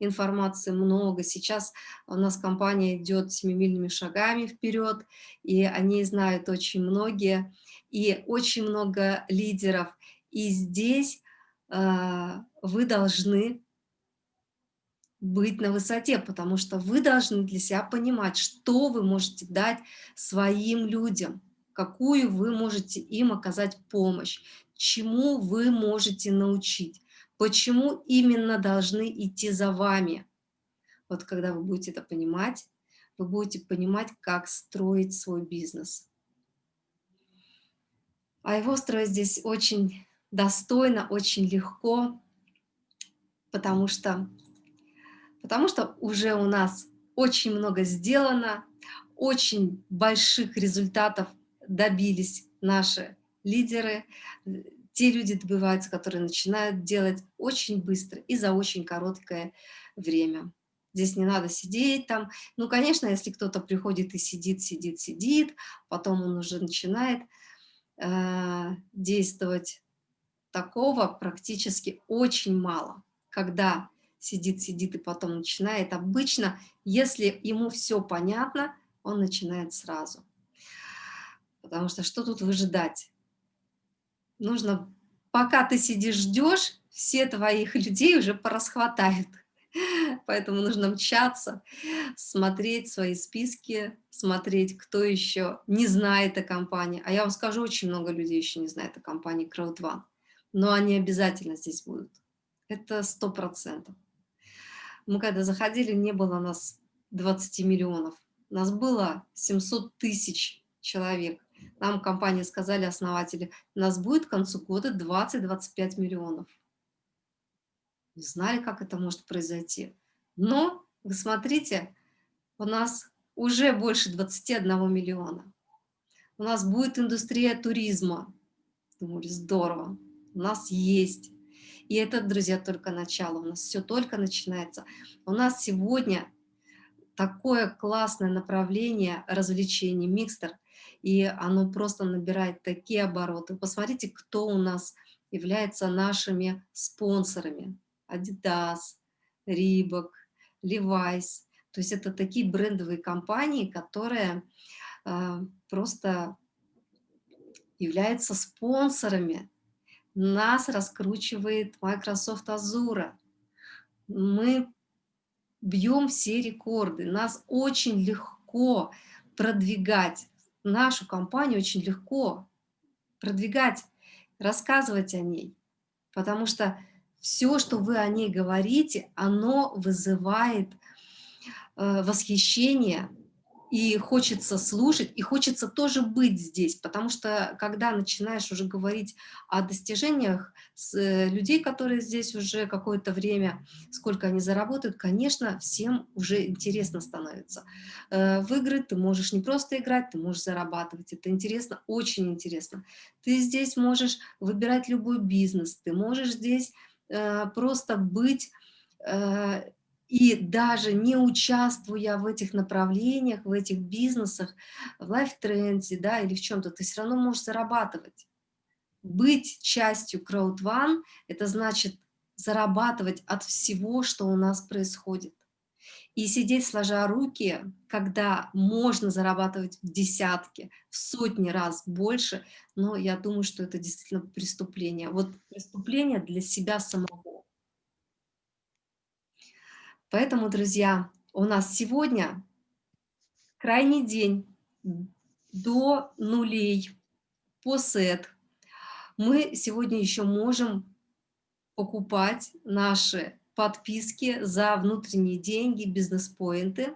Информации много. Сейчас у нас компания идет семимильными шагами вперед, и они знают очень многие, и очень много лидеров. И здесь э, вы должны быть на высоте, потому что вы должны для себя понимать, что вы можете дать своим людям, какую вы можете им оказать помощь, чему вы можете научить, почему именно должны идти за вами. Вот когда вы будете это понимать, вы будете понимать, как строить свой бизнес. А его строить здесь очень достойно, очень легко, потому что, потому что уже у нас очень много сделано, очень больших результатов добились наши лидеры, те люди добиваются, которые начинают делать очень быстро и за очень короткое время. Здесь не надо сидеть там. Ну, конечно, если кто-то приходит и сидит, сидит, сидит, потом он уже начинает действовать, такого практически очень мало. Когда сидит, сидит и потом начинает, обычно, если ему все понятно, он начинает сразу. Потому что что тут выжидать? нужно, пока ты сидишь, ждешь, все твоих людей уже порасхватают. Поэтому нужно мчаться, смотреть свои списки, смотреть, кто еще не знает о компании. А я вам скажу, очень много людей еще не знает о компании Crowd1. Но они обязательно здесь будут. Это сто процентов. Мы когда заходили, не было нас 20 миллионов. Нас было 700 тысяч человек. Нам компания сказали, основатели, нас будет к концу года 20-25 миллионов. Не знали, как это может произойти. Но, вы смотрите, у нас уже больше 21 миллиона. У нас будет индустрия туризма. Думали, здорово. У нас есть. И это, друзья, только начало. У нас все только начинается. У нас сегодня такое классное направление развлечений, микстер и оно просто набирает такие обороты. Посмотрите, кто у нас является нашими спонсорами. Adidas, Reebok, Levi's. То есть это такие брендовые компании, которые э, просто являются спонсорами. Нас раскручивает Microsoft Azure. Мы бьем все рекорды. Нас очень легко продвигать нашу компанию очень легко продвигать, рассказывать о ней, потому что все, что вы о ней говорите, оно вызывает э, восхищение и хочется слушать, и хочется тоже быть здесь, потому что когда начинаешь уже говорить о достижениях с, э, людей, которые здесь уже какое-то время, сколько они заработают, конечно, всем уже интересно становится. Э, в игры ты можешь не просто играть, ты можешь зарабатывать, это интересно, очень интересно. Ты здесь можешь выбирать любой бизнес, ты можешь здесь просто быть и даже не участвуя в этих направлениях, в этих бизнесах, в лайфтренде, да, или в чем-то, ты все равно можешь зарабатывать. Быть частью CrowdOne – это значит зарабатывать от всего, что у нас происходит. И сидеть сложа руки, когда можно зарабатывать в десятки, в сотни раз больше, но я думаю, что это действительно преступление. Вот преступление для себя самого. Поэтому, друзья, у нас сегодня крайний день до нулей по сет. Мы сегодня еще можем покупать наши подписки за внутренние деньги, бизнес-поинты.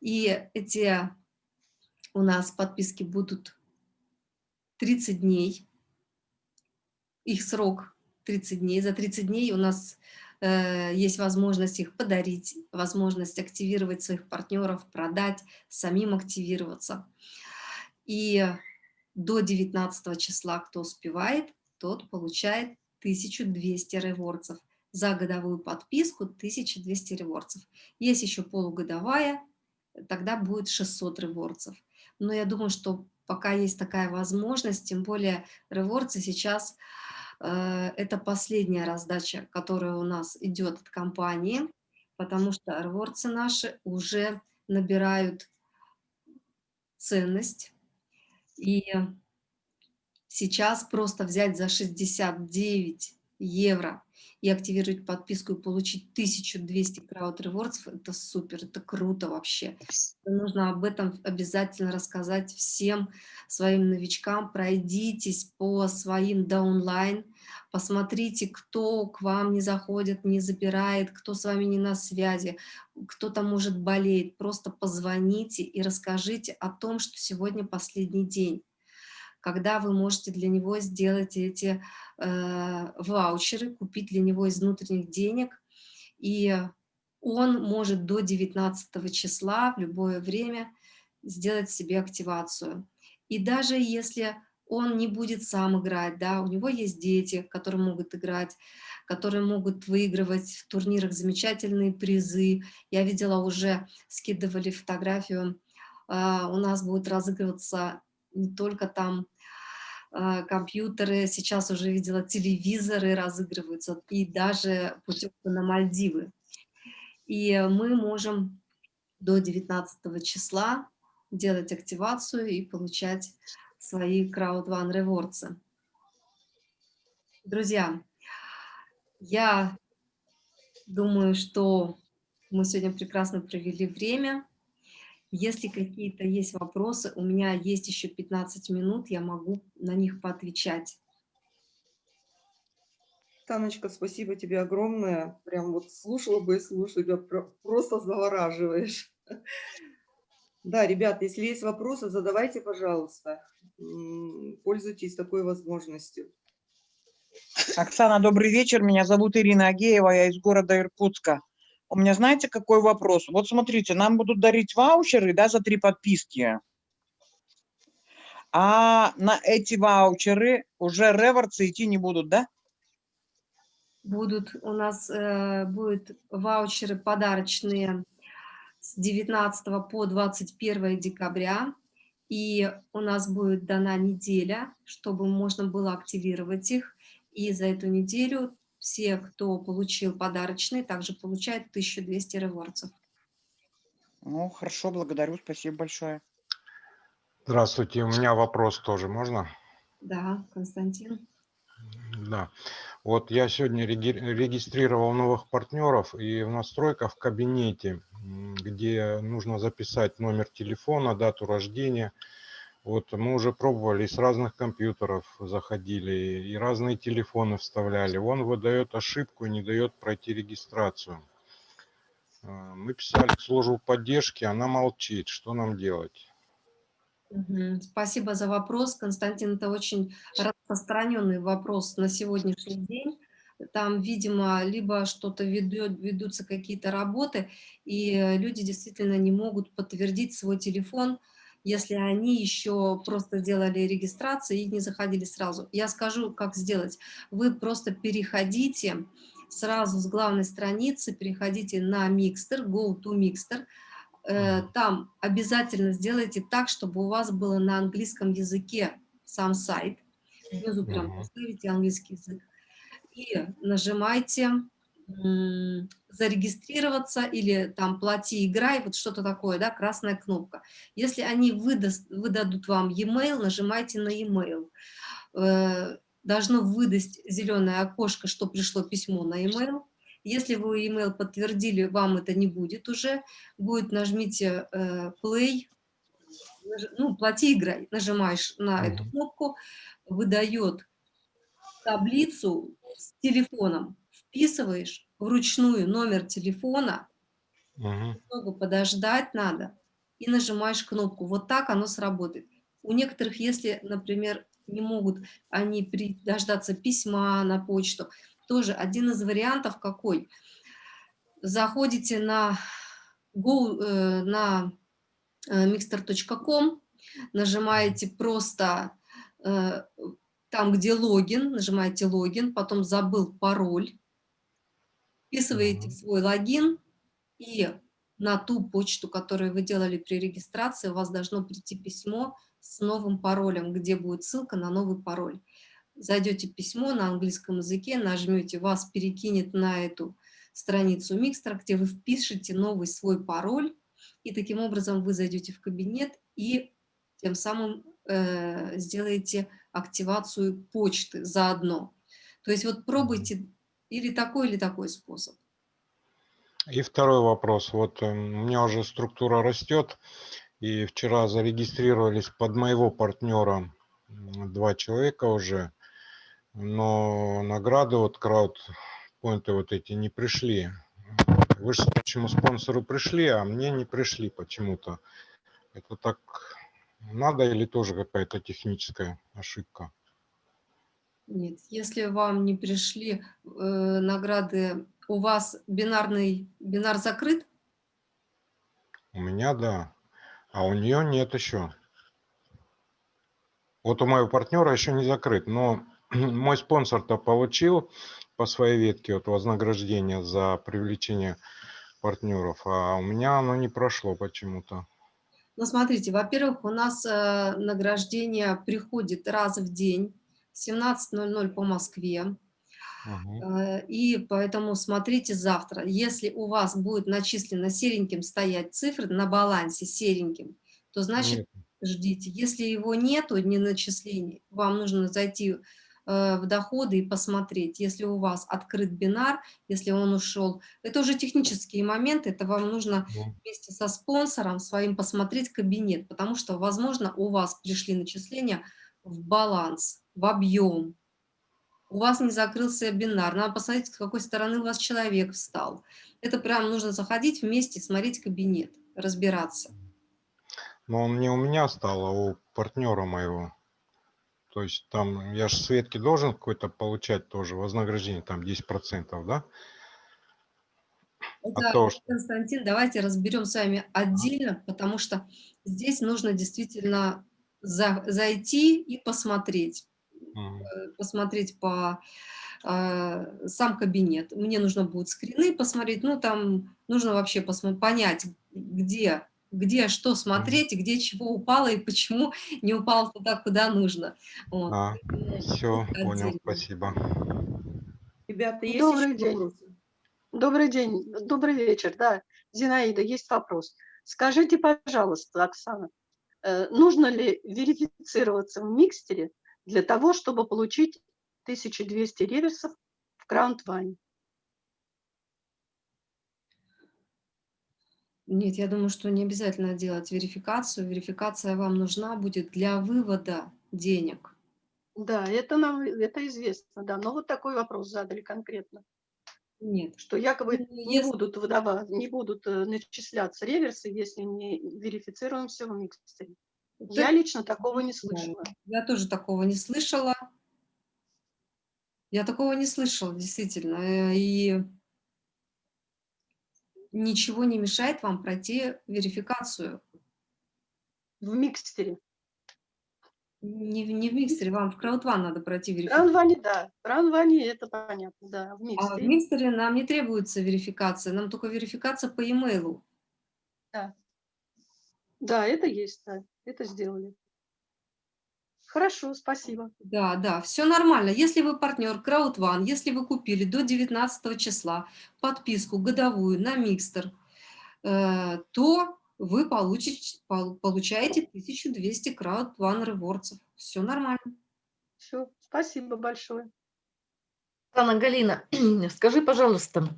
И эти у нас подписки будут 30 дней. Их срок 30 дней. За 30 дней у нас Э, есть возможность их подарить, возможность активировать своих партнеров, продать, самим активироваться. И до 19 числа, кто успевает, тот получает 1200 реворцев. За годовую подписку 1200 реворцев. Есть еще полугодовая, тогда будет 600 реворцев. Но я думаю, что пока есть такая возможность, тем более реворцы сейчас Э, это последняя раздача, которая у нас идет от компании, потому что реворцы наши уже набирают ценность. И сейчас просто взять за 69 евро и активировать подписку и получить 1200 крауд ревордсов, это супер, это круто вообще. Нужно об этом обязательно рассказать всем своим новичкам. Пройдитесь по своим даунлайн, посмотрите, кто к вам не заходит, не забирает, кто с вами не на связи, кто-то может болеть. Просто позвоните и расскажите о том, что сегодня последний день когда вы можете для него сделать эти э, ваучеры, купить для него из внутренних денег, и он может до 19 числа в любое время сделать себе активацию. И даже если он не будет сам играть, да, у него есть дети, которые могут играть, которые могут выигрывать в турнирах замечательные призы. Я видела уже, скидывали фотографию, э, у нас будет разыгрываться не только там э, компьютеры, сейчас уже видела телевизоры разыгрываются, и даже путевка на Мальдивы. И мы можем до 19 числа делать активацию и получать свои One Rewards. Друзья, я думаю, что мы сегодня прекрасно провели время. Если какие-то есть вопросы, у меня есть еще 15 минут, я могу на них поотвечать. Таночка, спасибо тебе огромное. Прям вот слушала бы и слушала, тебя просто завораживаешь. Да, ребят, если есть вопросы, задавайте, пожалуйста. Пользуйтесь такой возможностью. Оксана, добрый вечер. Меня зовут Ирина Агеева, я из города Иркутска. У меня, знаете, какой вопрос? Вот смотрите, нам будут дарить ваучеры, да, за три подписки. А на эти ваучеры уже реворцы идти не будут, да? Будут, у нас э, будут ваучеры подарочные с 19 по 21 декабря. И у нас будет дана неделя, чтобы можно было активировать их. И за эту неделю все, кто получил подарочный, также получают 1200 реворцев. Ну, хорошо, благодарю, спасибо большое. Здравствуйте, у меня вопрос тоже, можно? Да, Константин. Да, вот я сегодня регистрировал новых партнеров, и в настройках в кабинете, где нужно записать номер телефона, дату рождения, вот мы уже пробовали, с разных компьютеров заходили, и разные телефоны вставляли. Он выдает ошибку и не дает пройти регистрацию. А, Мы писали в службу поддержки, она молчит. Что нам делать? Спасибо за вопрос, Константин. Это очень распространенный вопрос на сегодняшний день. Там, видимо, либо что-то ведет, ведутся какие-то работы, и э, люди действительно не могут подтвердить свой телефон, если они еще просто сделали регистрацию и не заходили сразу. Я скажу, как сделать. Вы просто переходите сразу с главной страницы, переходите на Mixter, go to Mixter, Э, там обязательно сделайте так, чтобы у вас было на английском языке сам сайт. Внизу прям поставите английский язык. И нажимайте зарегистрироваться или там плати, играй, вот что-то такое, да, красная кнопка. Если они выдаст, выдадут вам e-mail, нажимайте на e-mail. Э, Должно выдать зеленое окошко, что пришло письмо на e-mail. Если вы email подтвердили, вам это не будет уже. Будет нажмите э, play, ну, плати, играй. Нажимаешь на эту кнопку, выдает таблицу с телефоном. Вписываешь вручную номер телефона, Мгм. немного подождать надо, и нажимаешь кнопку. Вот так оно сработает. У некоторых, если, например, не могут они при- дождаться письма на почту, тоже один из вариантов какой? Заходите на, go, э, на э, mixter.com, нажимаете просто э, там, где логин, нажимаете логин, потом забыл пароль, вписываете свой логин, и на ту почту, которую вы делали при регистрации, у вас должно прийти письмо с новым паролем, где будет ссылка на новый пароль. Зайдете письмо на английском языке, нажмете, вас перекинет на эту страницу Микстера, где вы впишете новый свой пароль, и таким образом вы зайдете в кабинет и тем самым э, сделаете активацию почты заодно. То есть вот пробуйте или такой, или такой способ. И второй вопрос. Вот э, у меня уже структура растет, и вчера зарегистрировались под моего партнера два человека уже, но награды вот краудпоинты вот эти не пришли. Вы же почему спонсору пришли, а мне не пришли почему-то. Это так надо или тоже какая-то техническая ошибка? Нет, если вам не пришли э, награды, у вас бинарный бинар закрыт? У меня да, а у нее нет еще. Вот у моего партнера еще не закрыт, но мой спонсор-то получил по своей ветке вот вознаграждение за привлечение партнеров, а у меня оно не прошло почему-то. Ну, смотрите, во-первых, у нас э, награждение приходит раз в день, 17.00 по Москве. Мгм. Э, И поэтому смотрите завтра. Если у вас будет начислено сереньким стоять цифры на балансе сереньким, то значит ждите. Если его нету, не начислений, вам нужно зайти э, в доходы и посмотреть. Если у вас открыт бинар, если он ушел, это уже технические моменты, это вам нужно Ну, вместе со спонсором своим посмотреть кабинет, потому что, возможно, у вас пришли начисления в баланс, в объем, у вас не закрылся бинар, надо посмотреть, с какой стороны у вас человек встал. Это прям нужно заходить вместе, смотреть кабинет, разбираться. Но он не у меня стал, а у партнера моего. То есть там я же Светке должен какой-то получать тоже вознаграждение, там 10%, да? Это, то, что- Константин, давайте разберем с вами отдельно, потому что здесь нужно действительно за- зайти и посмотреть. Э, посмотреть по э, сам кабинет. Мне нужно будет скрины посмотреть, ну там нужно вообще понять, где, где что смотреть, и где чего упало и почему не упало туда, куда нужно. Вот. А, все, это понял, отдельно. спасибо. Ребята, есть Добрый еще день. вопросы? Добрый день, добрый вечер, да. Зинаида, есть вопрос. Скажите, пожалуйста, Оксана, э, нужно ли верифицироваться в микстере для того, чтобы получить 1200 реверсов в краунд-ване? Нет, я думаю, что не обязательно делать верификацию. Верификация вам нужна будет для вывода денег. Да, это нам это известно, да. Но вот такой вопрос задали конкретно. Нет. что якобы Ну, не если- будут выдавать, не будут э, начисляться реверсы, если не верифицируемся в микстере. Я лично такого не слышала. Я тоже такого не слышала. Я такого не слышала, действительно. э, И ничего не мешает вам пройти верификацию. В микстере. Не, в- не в миксере, вам в краудван надо пройти В верификацию. Ранване, да. В Ранване это понятно, да. В А в микстере. нам не требуется верификация, нам только верификация по e-mail. Да, это есть, да. Это сделали. Хорошо, спасибо. Да, да, все нормально. Если вы партнер краудван, если вы купили до 19 числа подписку годовую на микстер, э, то вы получите, пол- получаете 1200 краудван ревордсов. Все нормально. Все, спасибо большое. Анна Галина, скажи, пожалуйста,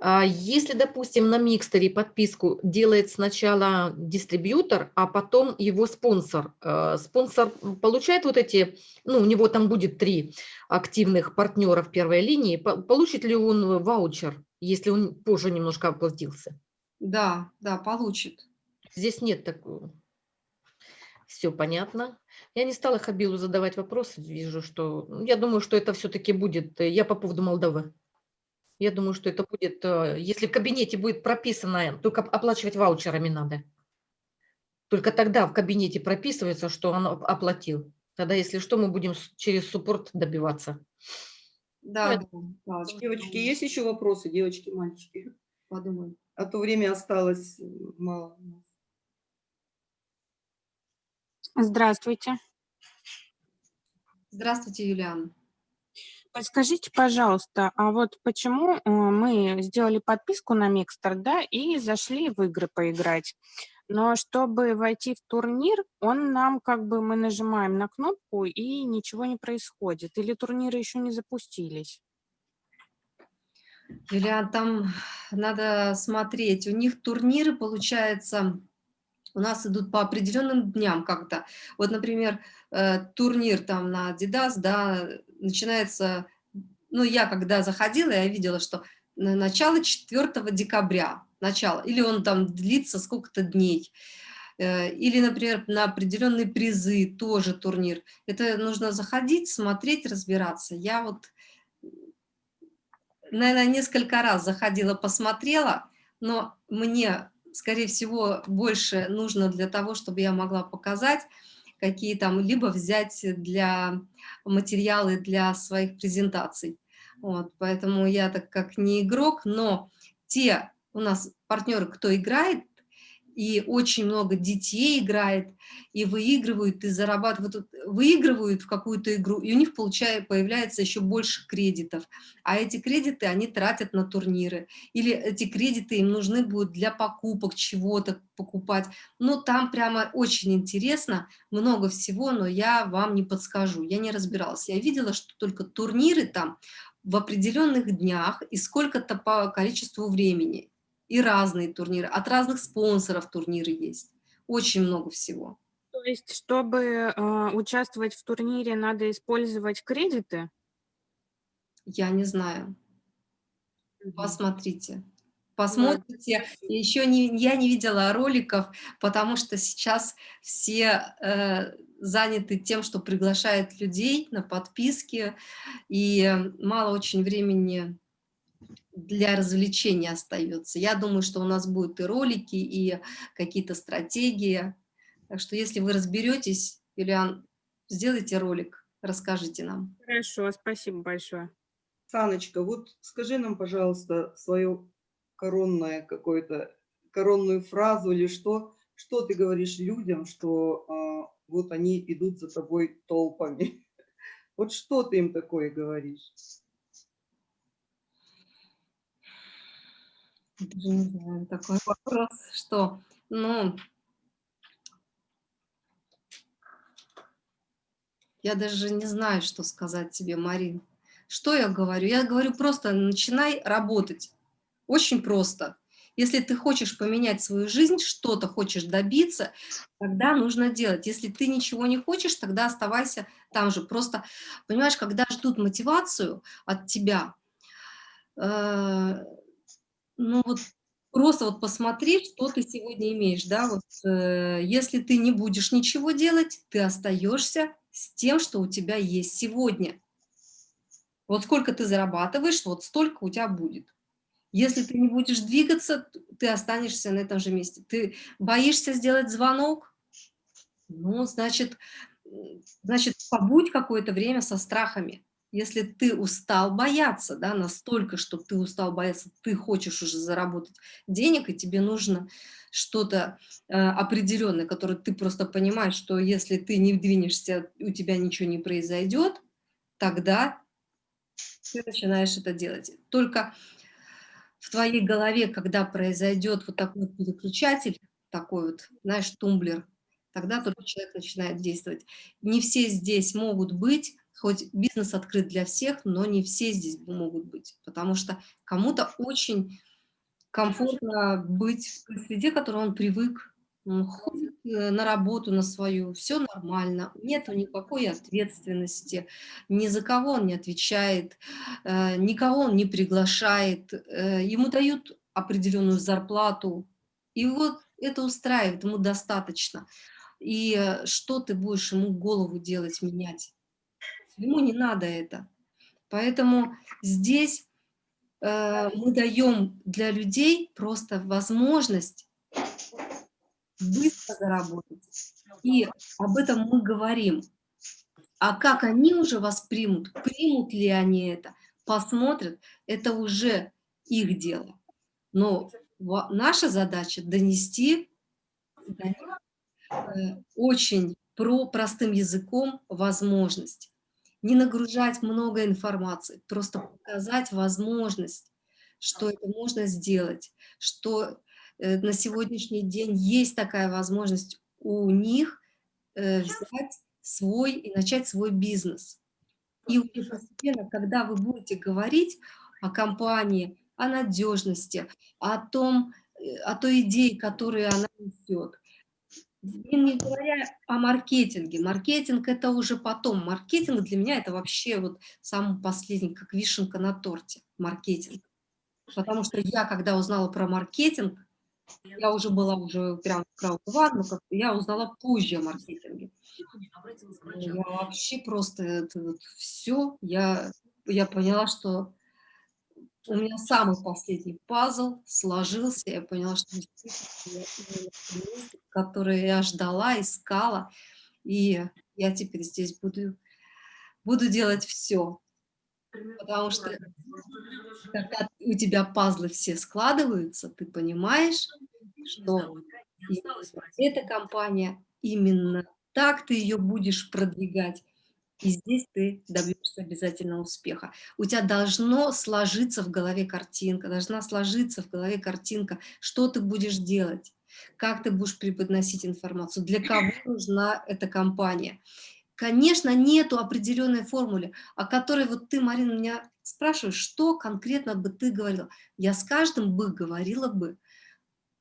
а если, допустим, на микстере подписку делает сначала дистрибьютор, а потом его спонсор, э, спонсор получает вот эти, ну, у него там будет три активных партнера в первой линии, по- получит ли он ваучер, если он позже немножко оплатился? Да, да, получит. Здесь нет такого. Все понятно. Я не стала Хабилу задавать вопросы. Вижу, что... ну, Я думаю, что это все-таки будет... э, Я по поводу Молдовы. Я думаю, что это будет... э, Если в кабинете будет прописано, только оплачивать ваучерами надо. Только тогда в кабинете прописывается, что он оп- оплатил. Тогда, если что, мы будем через суппорт добиваться. Да, Нет. да, Девочки, есть еще вопросы, девочки, мальчики? подумаем. А то время осталось мало. Здравствуйте. Здравствуйте, Юлиана. Подскажите, пожалуйста, а вот почему э, мы сделали подписку на Микстер, да, и зашли в игры поиграть, но чтобы войти в турнир, он нам как бы мы нажимаем на кнопку и ничего не происходит, или турниры еще не запустились? Юлиан, там надо смотреть. У них турниры, получается, у нас идут по определенным дням как-то. Вот, например, э, турнир там на Adidas, да, начинается, ну, я когда заходила, я видела, что на начало 4 декабря, начало, или он там длится сколько-то дней. Э, Или, например, на определенные призы тоже турнир. Это нужно заходить, смотреть, разбираться. Я вот наверное, несколько раз заходила, посмотрела, но мне, скорее всего, больше нужно для того, чтобы я могла показать, какие там, либо взять для материалы для своих презентаций. Вот, поэтому я так как не игрок, но те у нас партнеры, кто играет, и очень много детей играет, и выигрывают, и зарабатывают, выигрывают в какую-то игру, и у них получает, появляется еще больше кредитов. А эти кредиты они тратят на турниры. Или эти кредиты им нужны будут для покупок, чего-то покупать. Ну, там прямо очень интересно, много всего, но я вам не подскажу, я не разбиралась. Я видела, что только турниры там в определенных днях и сколько-то по количеству времени. И разные турниры, от разных спонсоров турниры есть. Очень много всего. То есть, чтобы э, участвовать в турнире, надо использовать кредиты? Я не знаю. Посмотрите. Посмотрите. Еще не, я не видела роликов, потому что сейчас все э, заняты тем, что приглашают людей на подписки, и мало очень времени для развлечения остается. Я думаю, что у нас будут и ролики, и какие-то стратегии. Так что если вы разберетесь, Юлиан, сделайте ролик, расскажите нам. Хорошо, спасибо большое. Саночка, вот скажи нам, пожалуйста, свое коронное какое-то, коронную фразу или что, что ты говоришь людям, что а, вот они идут за тобой толпами. Вот что ты им такое говоришь? Даже не знаю, такой вопрос, что, ну, я даже не знаю, что сказать тебе, Марин. Что я говорю? Я говорю просто, начинай работать. Очень просто. Если ты хочешь поменять свою жизнь, что-то хочешь добиться, тогда нужно делать. Если ты ничего не хочешь, тогда оставайся там же. Просто, понимаешь, когда ждут мотивацию от тебя, э, ну вот просто вот посмотри, что ты сегодня имеешь, да, вот э, если ты не будешь ничего делать, ты остаешься с тем, что у тебя есть сегодня. Вот сколько ты зарабатываешь, вот столько у тебя будет. Если ты не будешь двигаться, ты останешься на этом же месте. Ты боишься сделать звонок? Ну, значит, значит побудь какое-то время со страхами. Если ты устал бояться, да, настолько, что ты устал бояться, ты хочешь уже заработать денег, и тебе нужно что-то э, определенное, которое ты просто понимаешь, что если ты не двинешься, у тебя ничего не произойдет, тогда ты начинаешь это делать. Только в твоей голове, когда произойдет вот такой переключатель, такой вот, знаешь, тумблер, тогда только человек начинает действовать. Не все здесь могут быть, хоть бизнес открыт для всех, но не все здесь могут быть, потому что кому-то очень комфортно быть в той среде, к которой он привык, он ходит э, на работу на свою, все нормально, нет никакой ответственности, ни за кого он не отвечает, э, никого он не приглашает, э, ему дают определенную зарплату, и вот это устраивает, ему достаточно. И что ты будешь ему голову делать, менять? Ему не надо это. Поэтому здесь мы даем для людей просто возможность быстро заработать. И об этом мы говорим. А как они уже воспримут, примут ли они это, посмотрят, это уже их дело. Но наша задача донести э, очень про простым языком возможность. Не нагружать много информации, просто показать возможность, что это можно сделать, что Э, на сегодняшний день есть такая возможность у них э, взять свой и начать свой бизнес. И постепенно, когда вы будете говорить о компании, о надежности, о том, э, о той идее, которую она несет, не говоря о маркетинге. Маркетинг это уже потом. Маркетинг для меня это вообще вот самый последний, как вишенка на торте, маркетинг. Потому что я, когда узнала про маркетинг, я уже была уже прям крауд но я узнала позже о маркетинге. Я вообще просто это вот все, я, я поняла, что у меня самый последний пазл сложился, я поняла, что который я ждала, искала, и я теперь здесь буду, буду делать все. Потому что когда у тебя пазлы все складываются, ты понимаешь, что эта компания именно так ты ее будешь продвигать. И здесь ты добьешься обязательно успеха. У тебя должно сложиться в голове картинка, должна сложиться в голове картинка, что ты будешь делать, как ты будешь преподносить информацию, для кого нужна эта компания. Конечно, нету определенной формулы, о которой вот ты, Марина, меня спрашиваешь, что конкретно бы ты говорила. Я с каждым бы говорила бы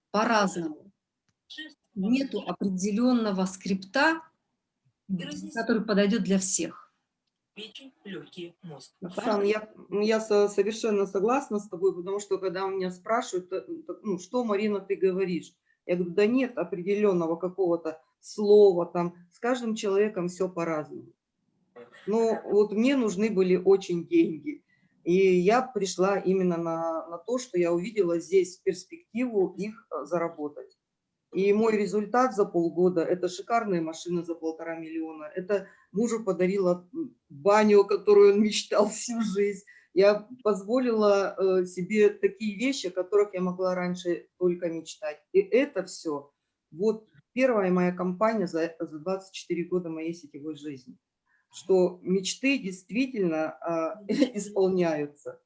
по-разному. Нету определенного скрипта, который подойдет для всех. Печень, легкие, мозг. Оксана, я, я совершенно согласна с тобой, потому что когда меня спрашивают, ну, что, Марина, ты говоришь? Я говорю, да нет определенного какого-то слова, там с каждым человеком все по-разному. Но вот мне нужны были очень деньги. И я пришла именно на, на то, что я увидела здесь перспективу их э, заработать. И мой результат за полгода – это шикарная машина за полтора миллиона. Это мужу подарила баню, которую он мечтал всю жизнь. Я позволила э, себе такие вещи, о которых я могла раньше только мечтать. И это все вот первая моя компания за, за 24 года моей сетевой жизни, что мечты действительно а, исполняются.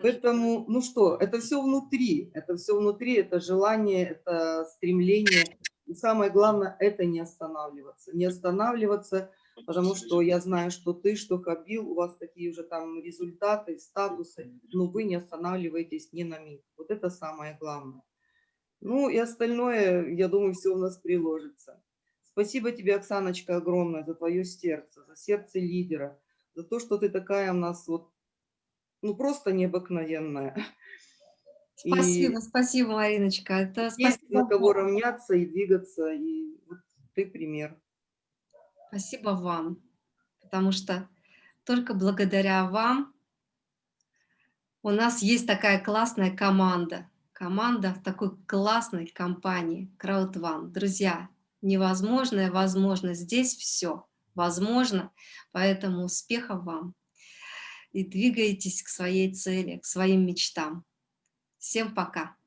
Поэтому, ну что, это все внутри, это все внутри, это желание, это стремление. И самое главное, это не останавливаться. Не останавливаться, потому что я знаю, что ты, что Кабил, у вас такие уже там результаты, статусы, но вы не останавливаетесь ни на миг. Вот это самое главное. Ну и остальное, я думаю, все у нас приложится. Спасибо тебе, Оксаночка, огромное за твое сердце, за сердце лидера, за то, что ты такая у нас вот ну, просто необыкновенная. И Спасибо, спасибо, Мариночка. Это есть спасибо, на кого равняться и двигаться, и вот ты пример. спасибо вам, потому что только благодаря вам у нас есть такая классная команда. Команда в такой классной компании CrowdOne. Друзья, невозможное возможно. Здесь все возможно, поэтому успехов вам. И двигайтесь к своей цели, к своим мечтам. Всем пока.